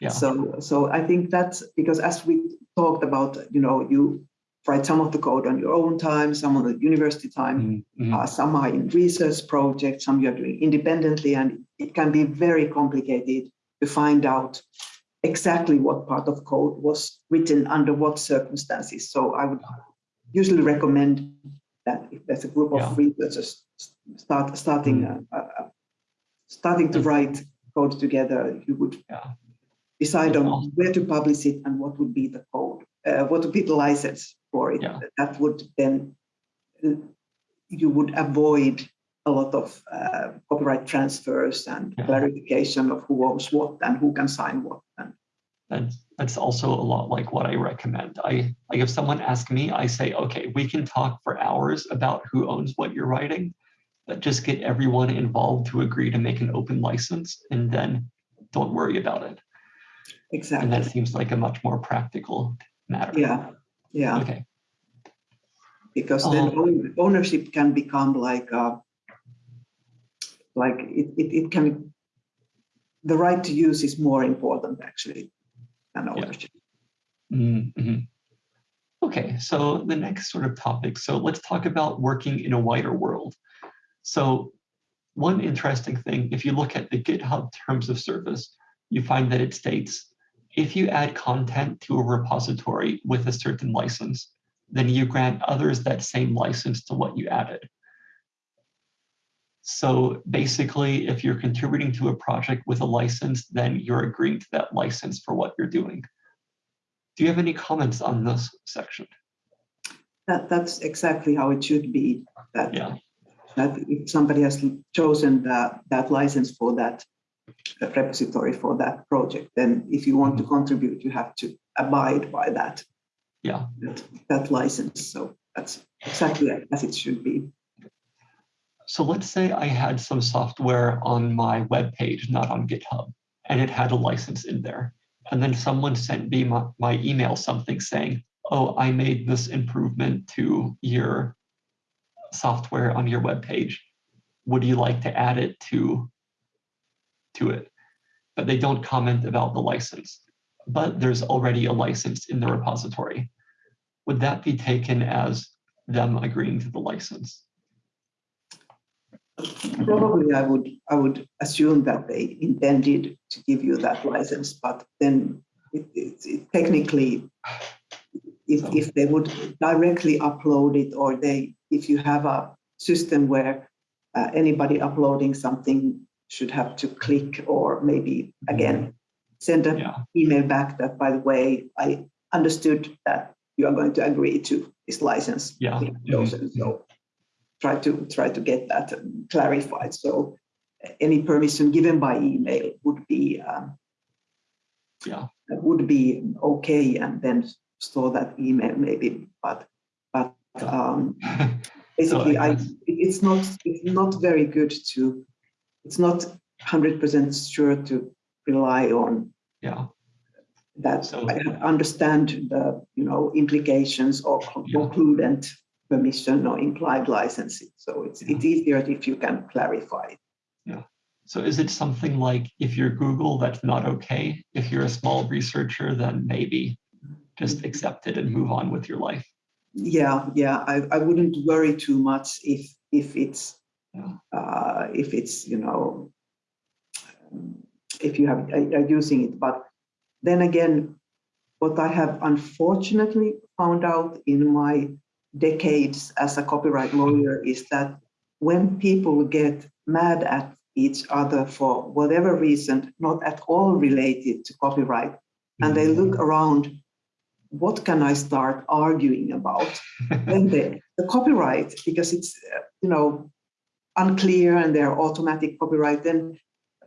Speaker 2: Yeah. So so I think that's because as we talked about, you know, you write some of the code on your own time, some on the university time, mm -hmm. uh, some are in research projects, some you're doing independently, and it can be very complicated to find out exactly what part of code was written under what circumstances. So I would usually recommend that if there's a group of yeah. researchers start starting mm. uh, uh, starting to write code together, you would yeah. decide on where to publish it and what would be the code, uh, what would be the license for it. Yeah. That would then you would avoid a lot of uh, copyright transfers and yeah. clarification of who owns what and who can sign what. And
Speaker 1: that's, that's also a lot like what I recommend. I like if someone asks me, I say, okay, we can talk for hours about who owns what you're writing, but just get everyone involved to agree to make an open license and then don't worry about it.
Speaker 2: Exactly.
Speaker 1: And that seems like a much more practical matter.
Speaker 2: Yeah. Yeah.
Speaker 1: Okay.
Speaker 2: Because then um, ownership can become like a, like it, it, it can the right to use is more important actually than ownership.
Speaker 1: Yeah. Mm -hmm. Okay, so the next sort of topic. So let's talk about working in a wider world. So one interesting thing, if you look at the GitHub terms of service, you find that it states, if you add content to a repository with a certain license, then you grant others that same license to what you added. So basically, if you're contributing to a project with a license, then you're agreeing to that license for what you're doing. Do you have any comments on this section?
Speaker 2: That, that's exactly how it should be. That, yeah. that if somebody has chosen that, that license for that repository for that project, then if you want to mm-hmm. contribute, you have to abide by that.
Speaker 1: Yeah.
Speaker 2: That, that license. So that's exactly as it should be.
Speaker 1: So let's say I had some software on my web page, not on GitHub, and it had a license in there. And then someone sent me my, my email something saying, oh, I made this improvement to your software on your web page. Would you like to add it to, to it? But they don't comment about the license. But there's already a license in the repository. Would that be taken as them agreeing to the license?
Speaker 2: Probably I would I would assume that they intended to give you that license, but then it, it, it technically, if, if they would directly upload it or they if you have a system where uh, anybody uploading something should have to click or maybe again send an yeah. email back that by the way I understood that you are going to agree to this license.
Speaker 1: Yeah.
Speaker 2: So try to try to get that clarified. So any permission given by email would be um,
Speaker 1: yeah
Speaker 2: would be okay, and then store that email maybe. But but um, basically, so, I it's not it's not very good to it's not hundred percent sure to rely on
Speaker 1: yeah
Speaker 2: that so, I understand the you know implications or yeah. concludent permission or implied licensing. So it's, yeah. it's easier if you can clarify it.
Speaker 1: Yeah. So is it something like if you're Google, that's not okay? If you're a small researcher, then maybe just accept it and move on with your life.
Speaker 2: Yeah, yeah. I, I wouldn't worry too much if if it's. Uh, if it's you know if you have are using it. But then again, what I have unfortunately found out in my decades as a copyright lawyer is that when people get mad at each other for whatever reason, not at all related to copyright, and they look mm-hmm. around, what can I start arguing about? then the, the copyright, because it's, uh, you know, unclear and they're automatic copyright, then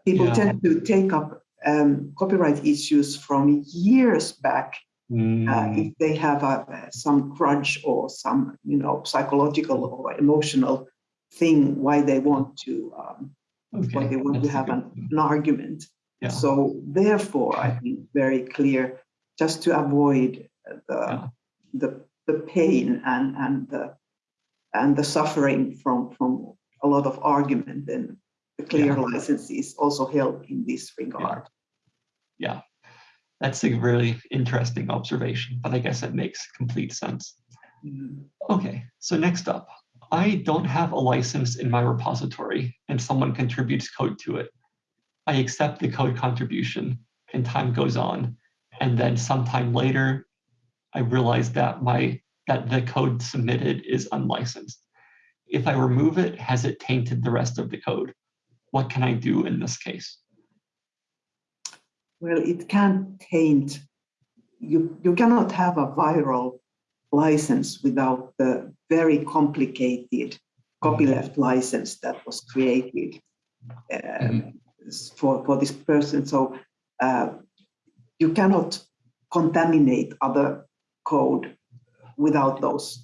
Speaker 2: people yeah. tend to take up um, copyright issues from years back Mm. Uh, if they have a, some grudge or some, you know, psychological or emotional thing why they want to um, why they want to
Speaker 1: that's a
Speaker 2: have an, an argument.
Speaker 1: Yeah.
Speaker 2: So therefore, I think very clear, just to avoid the
Speaker 1: Yeah.
Speaker 2: the the pain and and the and the suffering from from a lot of argument, then the clear
Speaker 1: Yeah.
Speaker 2: licenses also help in this regard.
Speaker 1: Yeah, that's a really interesting observation, but I guess it makes complete sense.
Speaker 2: Mm.
Speaker 1: Okay, so next up, I don't have a license in my repository and someone contributes code to it. I accept the code contribution and time goes on. And then sometime later, I realize that my that the code submitted is unlicensed. If I remove it, has it tainted the rest of the code? What can I do in this case?
Speaker 2: Well, it can't taint, you, you cannot have a viral license without the very complicated copyleft license that was created um, for, for this person. So uh, you cannot contaminate other code without those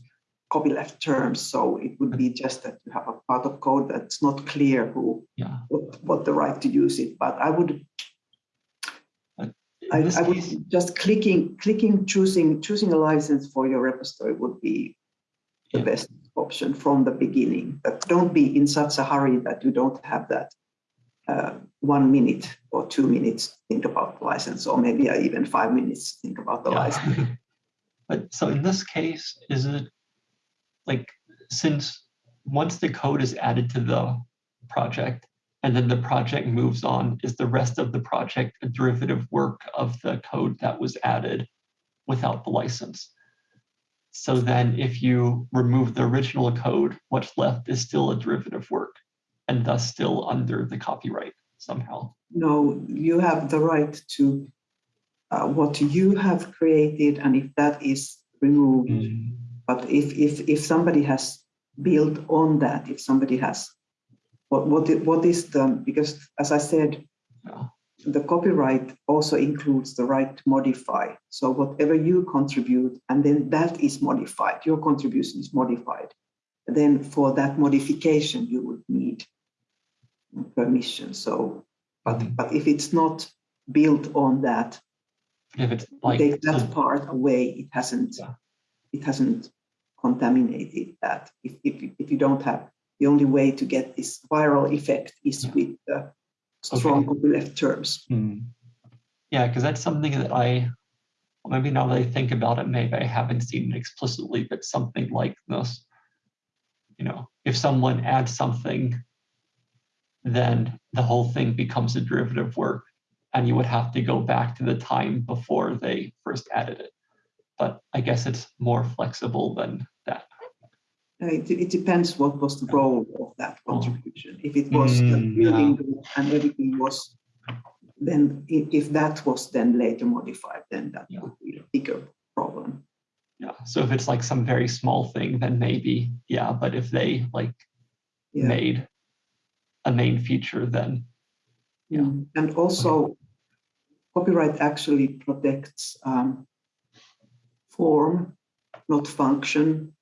Speaker 2: copyleft terms. So it would be just that you have a part of code that's not clear who
Speaker 1: Yeah.
Speaker 2: what, what the right to use it. But I would I, I would
Speaker 1: case-
Speaker 2: just clicking, clicking, choosing, choosing a license for your repository would be the
Speaker 1: Yeah.
Speaker 2: best option from the beginning. But don't be in such a hurry that you don't have that uh, one minute or two minutes to think about the license, or maybe even five minutes to think about the license.
Speaker 1: But so in this case, is it like, since once the code is added to the project and then the project moves on, is the rest of the project a derivative work of the code that was added without the license? So then if you remove the original code, what's left is still a derivative work and thus still under the copyright somehow.
Speaker 2: No, you have the right to uh, what you have created, and if that is removed, But if, if, if somebody has built on that, if somebody has, what, what, what is the, because as I said, the copyright also includes the right to modify. So whatever you contribute, and then that is modified, your contribution is modified. Then for that modification, you would need permission. So, but,
Speaker 1: Mhm.
Speaker 2: but if it's not built on that,
Speaker 1: If it's like,
Speaker 2: take that part away, it hasn't,
Speaker 1: Yeah.
Speaker 2: it hasn't contaminated that. If, if, you- if you don't have, the only way to get this viral effect is
Speaker 1: Yeah.
Speaker 2: with the strong copyleft terms.
Speaker 1: Hmm. Yeah, because that's something that I, maybe now that I think about it, maybe I haven't seen it explicitly, but something like this. You know, if someone adds something, then the whole thing becomes a derivative work and you would have to go back to the time before they first added it. But I guess it's more flexible than that.
Speaker 2: Uh, It, it depends what was the role of that contribution. If it was the
Speaker 1: Mm,
Speaker 2: building group and everything was, then if, if that was then later modified, then that
Speaker 1: Yeah.
Speaker 2: would be a bigger problem.
Speaker 1: Yeah, so if it's like some very small thing, then maybe, yeah, but if they like
Speaker 2: Yeah.
Speaker 1: made a main feature, then Yeah.
Speaker 2: Mm, And also, copyright actually protects um, form, not function.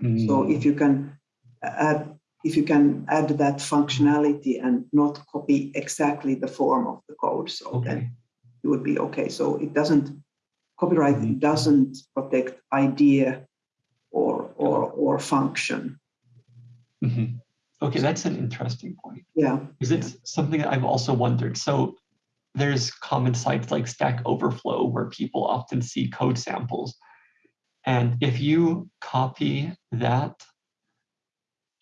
Speaker 2: So
Speaker 1: mm,
Speaker 2: if you can add, if you can add that functionality and not copy exactly the form of the code, so then
Speaker 1: okay,
Speaker 2: it would be okay. So it doesn't, copyright
Speaker 1: Mhm.
Speaker 2: doesn't protect idea or, or, or function.
Speaker 1: mhm. okay, that's an interesting point.
Speaker 2: Yeah,
Speaker 1: Because it's something that I've also wondered. So there's common sites like Stack Overflow where people often see code samples. And if you copy that,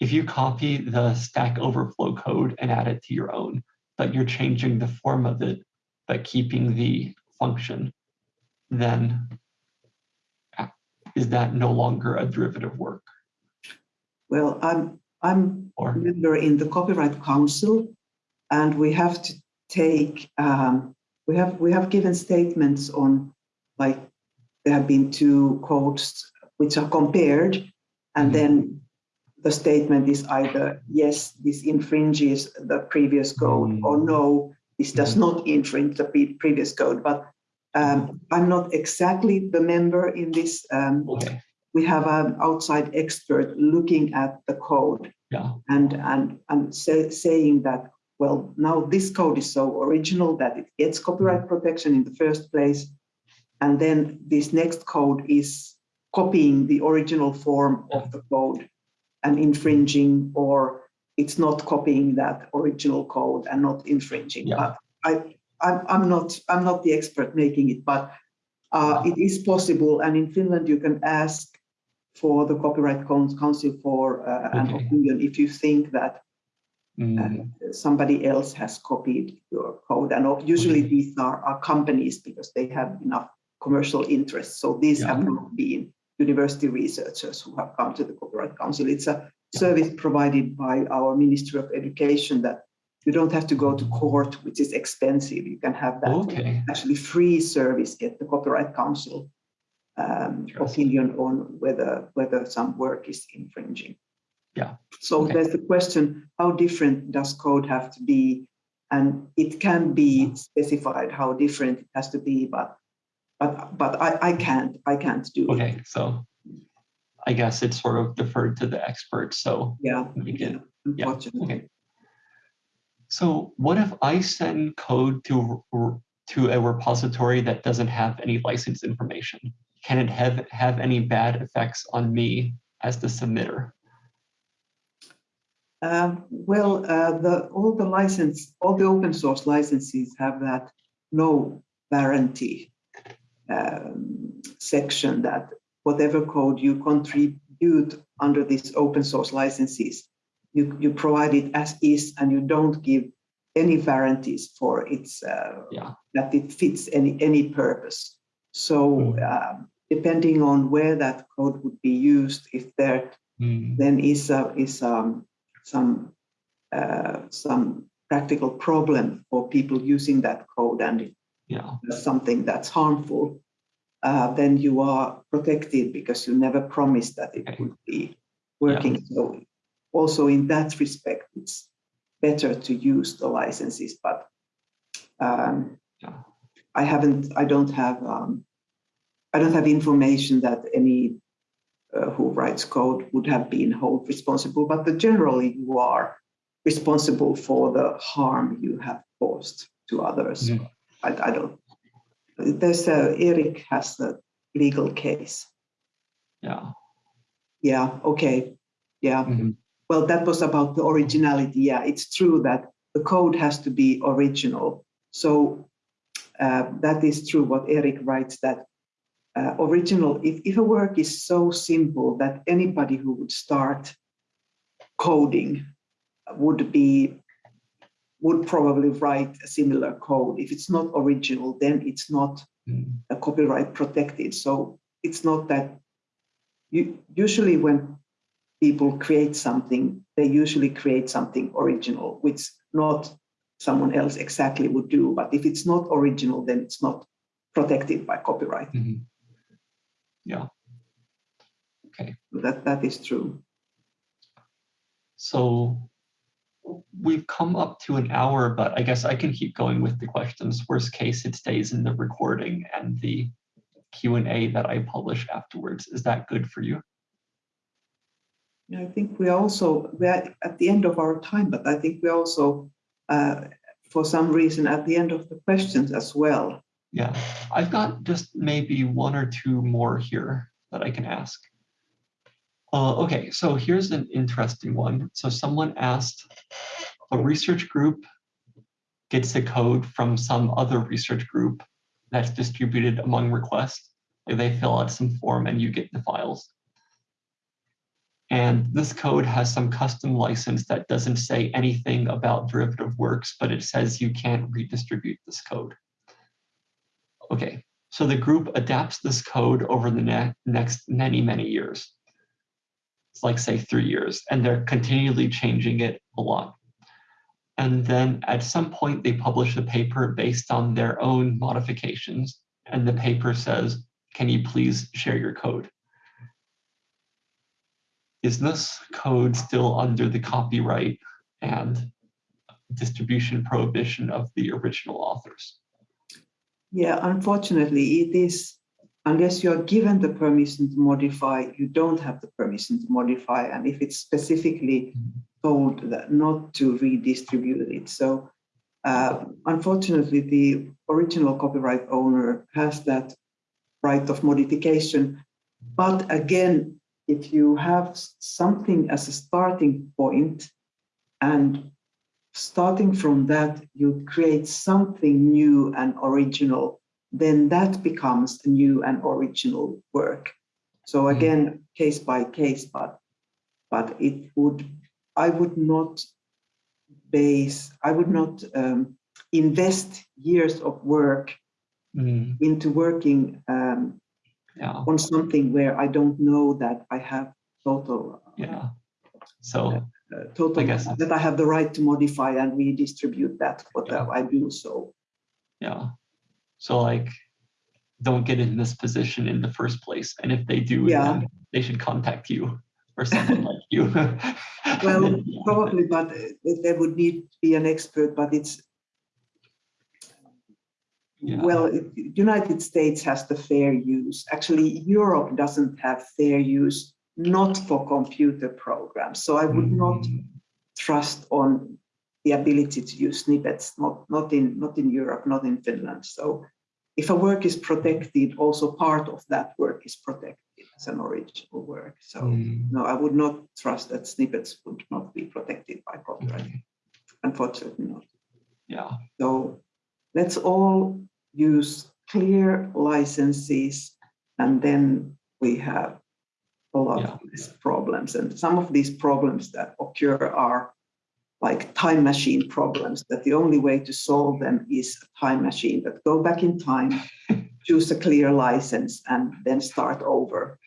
Speaker 1: if you copy the Stack Overflow code and add it to your own, but you're changing the form of it, but keeping the function, then is that no longer a derivative work?
Speaker 2: well, I'm, I'm
Speaker 1: Or
Speaker 2: member in the Copyright Council, and we have to take, um, we have, we have given statements on, like, there have been two codes which are compared, and
Speaker 1: Mhm.
Speaker 2: then the statement is either, yes, this infringes the previous code, or
Speaker 1: Mm.
Speaker 2: no, this does
Speaker 1: Mhm.
Speaker 2: not infringe the previous code, but um, I'm not exactly the member in this. um,
Speaker 1: okay,
Speaker 2: We have an outside expert looking at the code
Speaker 1: Yeah.
Speaker 2: and and and say, saying that well now this code is so original that it gets copyright protection in the first place and then this next code is copying the original form of the code and infringing or it's not copying that original code and not infringing
Speaker 1: Yeah.
Speaker 2: but i I'm, I'm not i'm not the expert making it but uh, it is possible and in finland you can ask for the copyright Coun- council for uh, an opinion if you think that
Speaker 1: Mm,
Speaker 2: uh, somebody else has copied your code. And usually
Speaker 1: Okay.
Speaker 2: these are, are companies because they have enough commercial interests. So these
Speaker 1: Yeah.
Speaker 2: have not been university researchers who have come to the Copyright Council. It's a service provided by our Ministry of Education that you don't have to go to court, which is expensive. You can have that
Speaker 1: Okay,
Speaker 2: actually free service, get the Copyright Council um, opinion on whether, whether some work is infringing.
Speaker 1: Yeah.
Speaker 2: So
Speaker 1: Okay.
Speaker 2: there's the question, how different does code have to be? And it can be specified how different it has to be, but but but I, I can't, I can't do it.
Speaker 1: okay, so I guess it's sort of deferred to the experts, so
Speaker 2: Yeah,
Speaker 1: we
Speaker 2: yeah,
Speaker 1: can,
Speaker 2: unfortunately.
Speaker 1: okay. So what if I send code to, to a repository that doesn't have any license information? Can it have, have any bad effects on me as the submitter?
Speaker 2: Um, well, uh, the, all the license, all the open source licenses have that no warranty um, section that whatever code you contribute under these open source licenses, you, you provide it as is and you don't give any warranties for its, uh,
Speaker 1: Yeah.
Speaker 2: that it fits any, any purpose. So um, depending on where that code would be used, if there
Speaker 1: Hmm,
Speaker 2: then is a, is um, some uh, some practical problem for people using that code and
Speaker 1: Yeah,
Speaker 2: something that's harmful, uh, then you are protected because you never promised that it would be working. So also in that respect, it's better to use the licenses, but um,
Speaker 1: Yeah.
Speaker 2: I haven't, I don't have, um, I don't have information that any uh, who writes code would have been held responsible, but the, generally you are responsible for the harm you have caused to others.
Speaker 1: Mhm.
Speaker 2: I, I don't. There's a, Eric has the legal case.
Speaker 1: yeah.
Speaker 2: Yeah, okay, yeah.
Speaker 1: mhm,
Speaker 2: Well, that was about the originality. Yeah, it's true that the code has to be original. So uh, that is true what Eric writes that uh, original, if, if a work is so simple that anybody who would start coding would be, would probably write a similar code. If it's not original, then it's not
Speaker 1: mm,
Speaker 2: uh, copyright protected. So it's not that you usually when people create something, they usually create something original, which not someone else exactly would do. But if it's not original, then it's not protected by copyright.
Speaker 1: mhm. Yeah. Okay,
Speaker 2: That that is true.
Speaker 1: so we've come up to an hour, but I guess I can keep going with the questions. Worst case, it stays in the recording and the Q and A that I publish afterwards. Is that good for you?
Speaker 2: I think we also we are at the end of our time, but I think we also, uh, for some reason, at the end of the questions as well.
Speaker 1: Yeah, I've got just maybe one or two more here that I can ask. Uh, okay, so here's an interesting one. So someone asked, a research group gets a code from some other research group that's distributed among requests. They fill out some form and you get the files. And this code has some custom license that doesn't say anything about derivative works, but it says you can't redistribute this code. Okay, so the group adapts this code over the ne next many, many years. It's like say three years, and they're continually changing it a lot. And then at some point they publish a paper based on their own modifications. And the paper says, can you please share your code? Is this code still under the copyright and distribution prohibition of the original authors?
Speaker 2: Yeah, unfortunately, it is unless you are given the permission to modify, you don't have the permission to modify. And if it's specifically told that not to redistribute it. So uh, unfortunately, the original copyright owner has that right of modification. But again, if you have something as a starting point and starting from that, you create something new and original, then that becomes a new and original work. So again, case by case, but but it would, I would not base, I would not um, invest years of work
Speaker 1: Mm,
Speaker 2: into working um,
Speaker 1: yeah,
Speaker 2: on something where I don't know that I have total
Speaker 1: yeah. So,
Speaker 2: uh, total
Speaker 1: guess
Speaker 2: that I have the right to modify and redistribute that whatever I do. So
Speaker 1: yeah. So like, don't get in this position in the first place. And if they do,
Speaker 2: Yeah.
Speaker 1: then they should contact you or someone like you.
Speaker 2: well,
Speaker 1: Yeah.
Speaker 2: probably, but uh, there would need to be an expert. But it's
Speaker 1: Yeah.
Speaker 2: well, it- United States has the fair use. Actually, Europe doesn't have fair use, not for computer programs. So I would not
Speaker 1: Mm,
Speaker 2: trust on the ability to use snippets, not, not in not in Europe, not in Finland. So if a work is protected, also part of that work is protected as an original work. So
Speaker 1: mm,
Speaker 2: no, I would not trust that snippets would not be protected by copyright.
Speaker 1: okay.
Speaker 2: Unfortunately not.
Speaker 1: Yeah,
Speaker 2: So let's all use clear licenses and then we have a lot
Speaker 1: Yeah.
Speaker 2: of these problems. And some of these problems that occur are like time machine problems, that the only way to solve them is a time machine that go back in time, choose a clear license and then start over.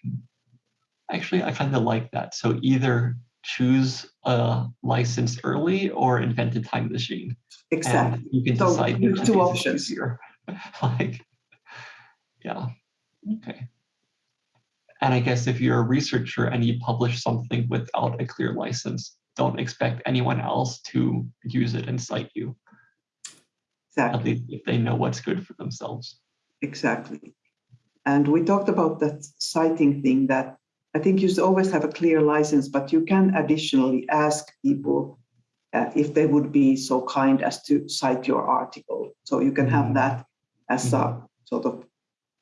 Speaker 1: actually, I kind of like that. So either choose a license early or invent a time machine.
Speaker 2: Exactly.
Speaker 1: And you can
Speaker 2: So
Speaker 1: decide
Speaker 2: you two
Speaker 1: of these is
Speaker 2: options.
Speaker 1: easier. like, yeah, okay. And I guess if you're a researcher and you publish something without a clear license, don't expect anyone else to use it and cite you,
Speaker 2: Exactly.
Speaker 1: at least if they know what's good for themselves.
Speaker 2: Exactly. And we talked about that citing thing that I think you should always have a clear license, but you can additionally ask people uh, if they would be so kind as to cite your article. So you can have
Speaker 1: Mhm.
Speaker 2: that as a sort of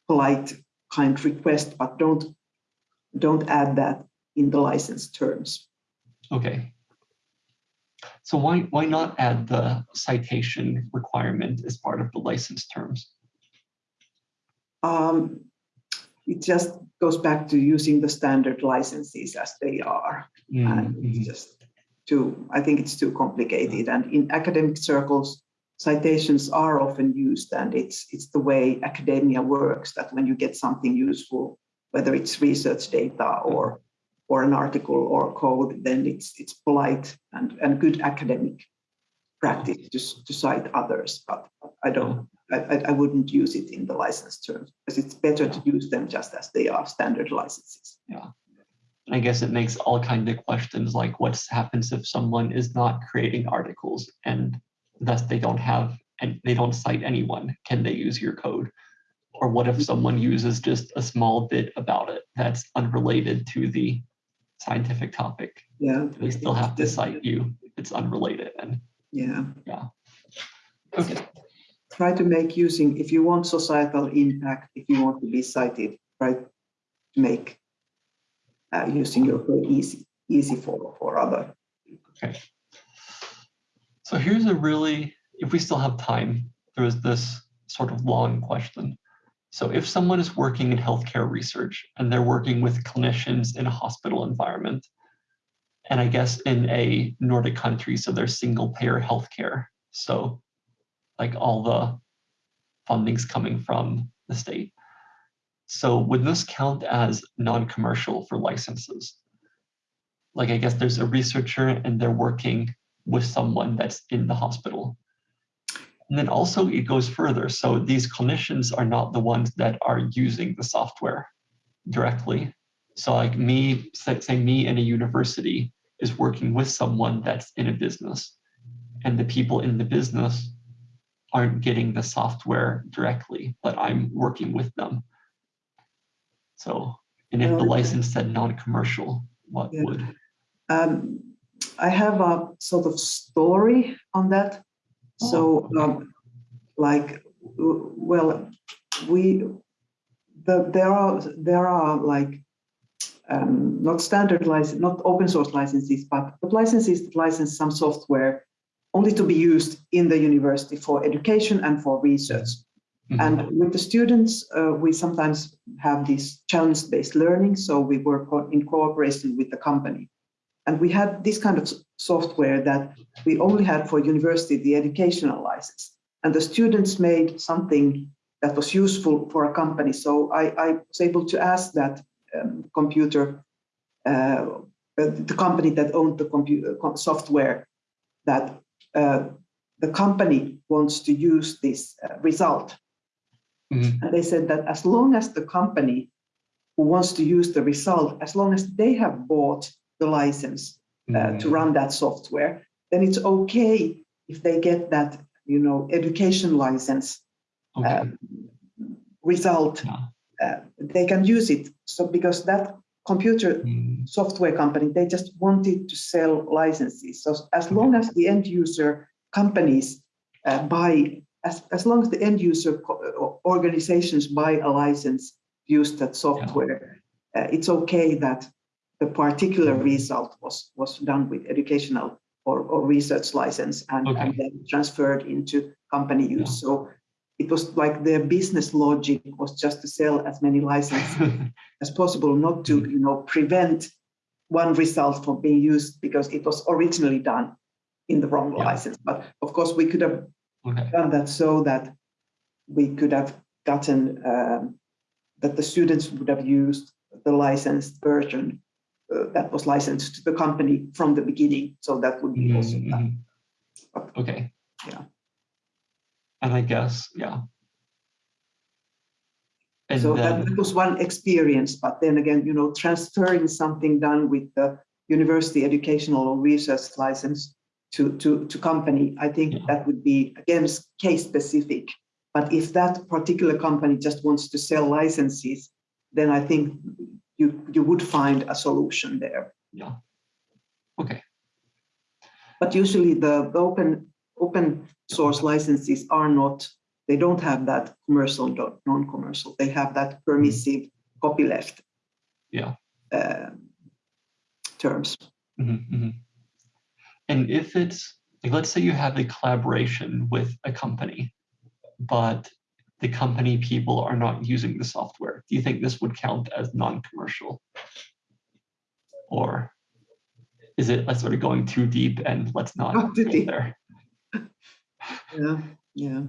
Speaker 2: polite kind request, but don't don't add that in the license terms.
Speaker 1: Okay. So why why not add the citation requirement as part of the license terms?
Speaker 2: Um, it just goes back to using the standard licenses as they are. and
Speaker 1: Mhm.
Speaker 2: it's just too, I think it's too complicated. And in academic circles, citations are often used and it's, it's the way academia works that when you get something useful, whether it's research data or, or an article or code, then it's, it's polite and, and good academic practice to, to cite others, but I don't, I, I wouldn't use it in the license terms because it's better to use them just as they are standard licenses. Yeah.
Speaker 1: I guess it makes all kind of questions like what happens if someone is not creating articles and thus they don't have and they don't cite anyone. Can they use your code? Or what if someone uses just a small bit about it that's unrelated to the scientific topic?
Speaker 2: Yeah.
Speaker 1: They still have to cite you. It's unrelated and
Speaker 2: Yeah.
Speaker 1: okay.
Speaker 2: try to make using, if you want societal impact, if you want to be cited, try to make uh, using your code easy, easy for, for other. Okay.
Speaker 1: So here's a really, if we still have time, there is this sort of long question. So if someone is working in healthcare research and they're working with clinicians in a hospital environment, and I guess in a Nordic country, so there's single payer healthcare. So like all the funding's coming from the state. So would this count as non-commercial for licenses? Like I guess there's a researcher and they're working with someone that's in the hospital. And then also it goes further. So these clinicians are not the ones that are using the software directly. So like me, say, me in a university is working with someone that's in a business and the people in the business aren't getting the software directly, but I'm working with them. So, and if the license said non-commercial, what
Speaker 2: Yeah.
Speaker 1: would?
Speaker 2: Um, I have a sort of story on that. So,
Speaker 1: Oh,
Speaker 2: um, like, well, we, the, there are, there are like, um, not standard license, not open source licenses, but, but licenses that license some software only to be used in the university for education and for research.
Speaker 1: Mhm.
Speaker 2: And with the students, uh, we sometimes have this challenge-based learning, so we work in cooperation with the company. And we had this kind of software that we only had for university, the educational license. And the students made something that was useful for a company. So I, I was able to ask that um, computer, uh, uh, the company that owned the computer software, that uh, the company wants to use this uh, result
Speaker 1: Mhm.
Speaker 2: and they said that as long as the company who wants to use the result, as long as they have bought the license uh, to
Speaker 1: Mm,
Speaker 2: run that software, then it's okay if they get that, you know, education license
Speaker 1: Okay,
Speaker 2: um, result,
Speaker 1: yeah.
Speaker 2: uh, they can use it. So because that computer
Speaker 1: Mm,
Speaker 2: software company, they just wanted to sell licenses. So as long as the end user companies uh, buy, as, as long as the end user uh, organizations buy a license, use that software, uh, it's okay that the particular result was, was done with educational or, or research license and, and then transferred into company use. So it was like their business logic was just to sell as many licenses as possible, not to, you know, prevent one result from being used because it was originally done in the wrong
Speaker 1: Yeah.
Speaker 2: license. But of course, we could have
Speaker 1: Okay,
Speaker 2: done that so that we could have gotten um, that the students would have used the licensed version uh, that was licensed to the company from the beginning. So that would be also
Speaker 1: Mhm,
Speaker 2: done.
Speaker 1: mhm. Okay.
Speaker 2: Yeah.
Speaker 1: And I guess, yeah. And
Speaker 2: So that
Speaker 1: then,
Speaker 2: that was one experience, but then again, you know, transferring something done with the university educational or research license to, to, to company, I think
Speaker 1: Yeah.
Speaker 2: that would be, again, case specific. But if that particular company just wants to sell licenses, then I think you, you would find a solution there.
Speaker 1: yeah. Okay,
Speaker 2: But usually the, the open, open source licenses are not, they don't have that commercial, non-commercial. They have that permissive copyleft.
Speaker 1: Yeah.
Speaker 2: uh, Terms.
Speaker 1: Mhm, mhm. And if it's, like, let's say you have a collaboration with a company, but the company people are not using the software, do you think this would count as non-commercial? Or is it like sort of going too deep and let's not
Speaker 2: too
Speaker 1: go
Speaker 2: deep.
Speaker 1: there?
Speaker 2: Yeah, yeah.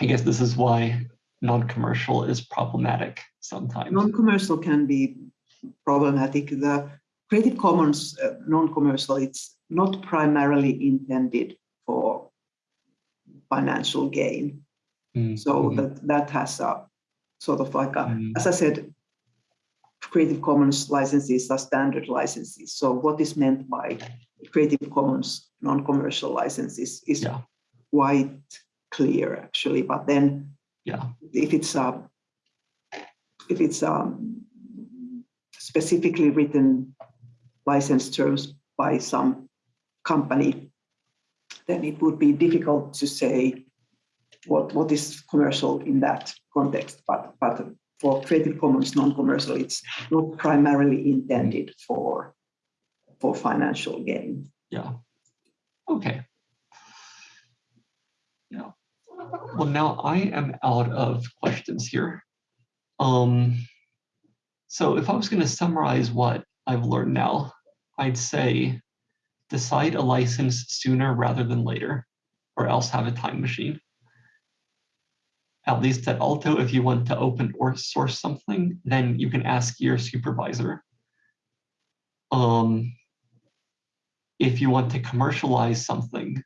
Speaker 1: I guess this is why non-commercial is problematic sometimes.
Speaker 2: Non-commercial can be problematic. The Creative Commons uh, non-commercial, it's not primarily intended for financial gain.
Speaker 1: Mm,
Speaker 2: So
Speaker 1: mhm,
Speaker 2: that, that has a sort of like a,
Speaker 1: Mm.
Speaker 2: as I said, Creative Commons licenses are standard licenses. So what is meant by Creative Commons non-commercial licenses is
Speaker 1: Yeah.
Speaker 2: quite clear actually, but then
Speaker 1: Yeah,
Speaker 2: if it's a, if it's um specifically written license terms by some company, then it would be difficult to say what, what is commercial in that context. But, but for Creative Commons non-commercial, it's not primarily intended for, for financial gain.
Speaker 1: yeah. Okay. Yeah. Well, now I am out of questions here. Um, so if I was going to summarize what I've learned now, I'd say decide a license sooner rather than later, or else have a time machine. At least at Aalto, if you want to open or source something, then you can ask your supervisor. Um, if you want to commercialize something,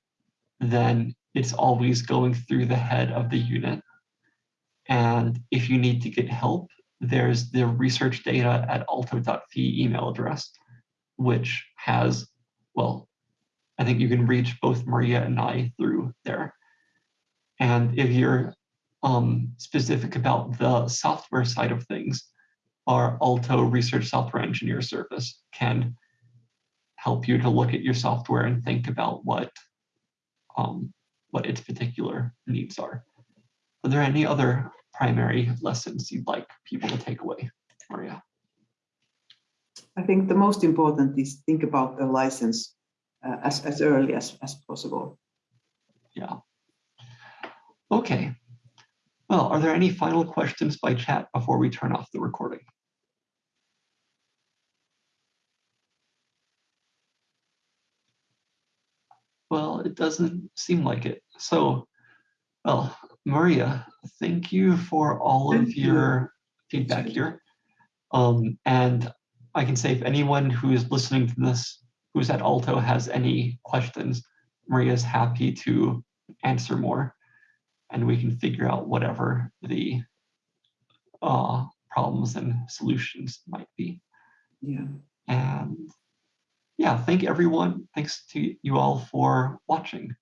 Speaker 1: then it's always going through the head of the unit. And if you need to get help, there's the research data at aalto.fi email address, which has, well, I think you can reach both Maria and I through there. And if you're um, specific about the software side of things, our Aalto Research Software Engineer service can help you to look at your software and think about what um, what its particular needs are. Are there any other primary lessons you'd like people to take away, Maria?
Speaker 2: I think the most important is think about the license uh, as, as early as, as possible.
Speaker 1: Yeah. Okay. Well, are there any final questions by chat before we turn off the recording? Well, it doesn't seem like it. So, well, Maria, thank you for all of
Speaker 2: Thank you.
Speaker 1: your feedback here. Um, and I can say if anyone who is listening to this, who's at Aalto has any questions, Maria's happy to answer more and we can figure out whatever the uh, problems and solutions might be.
Speaker 2: Yeah.
Speaker 1: And yeah, thank everyone. Thanks to you all for watching.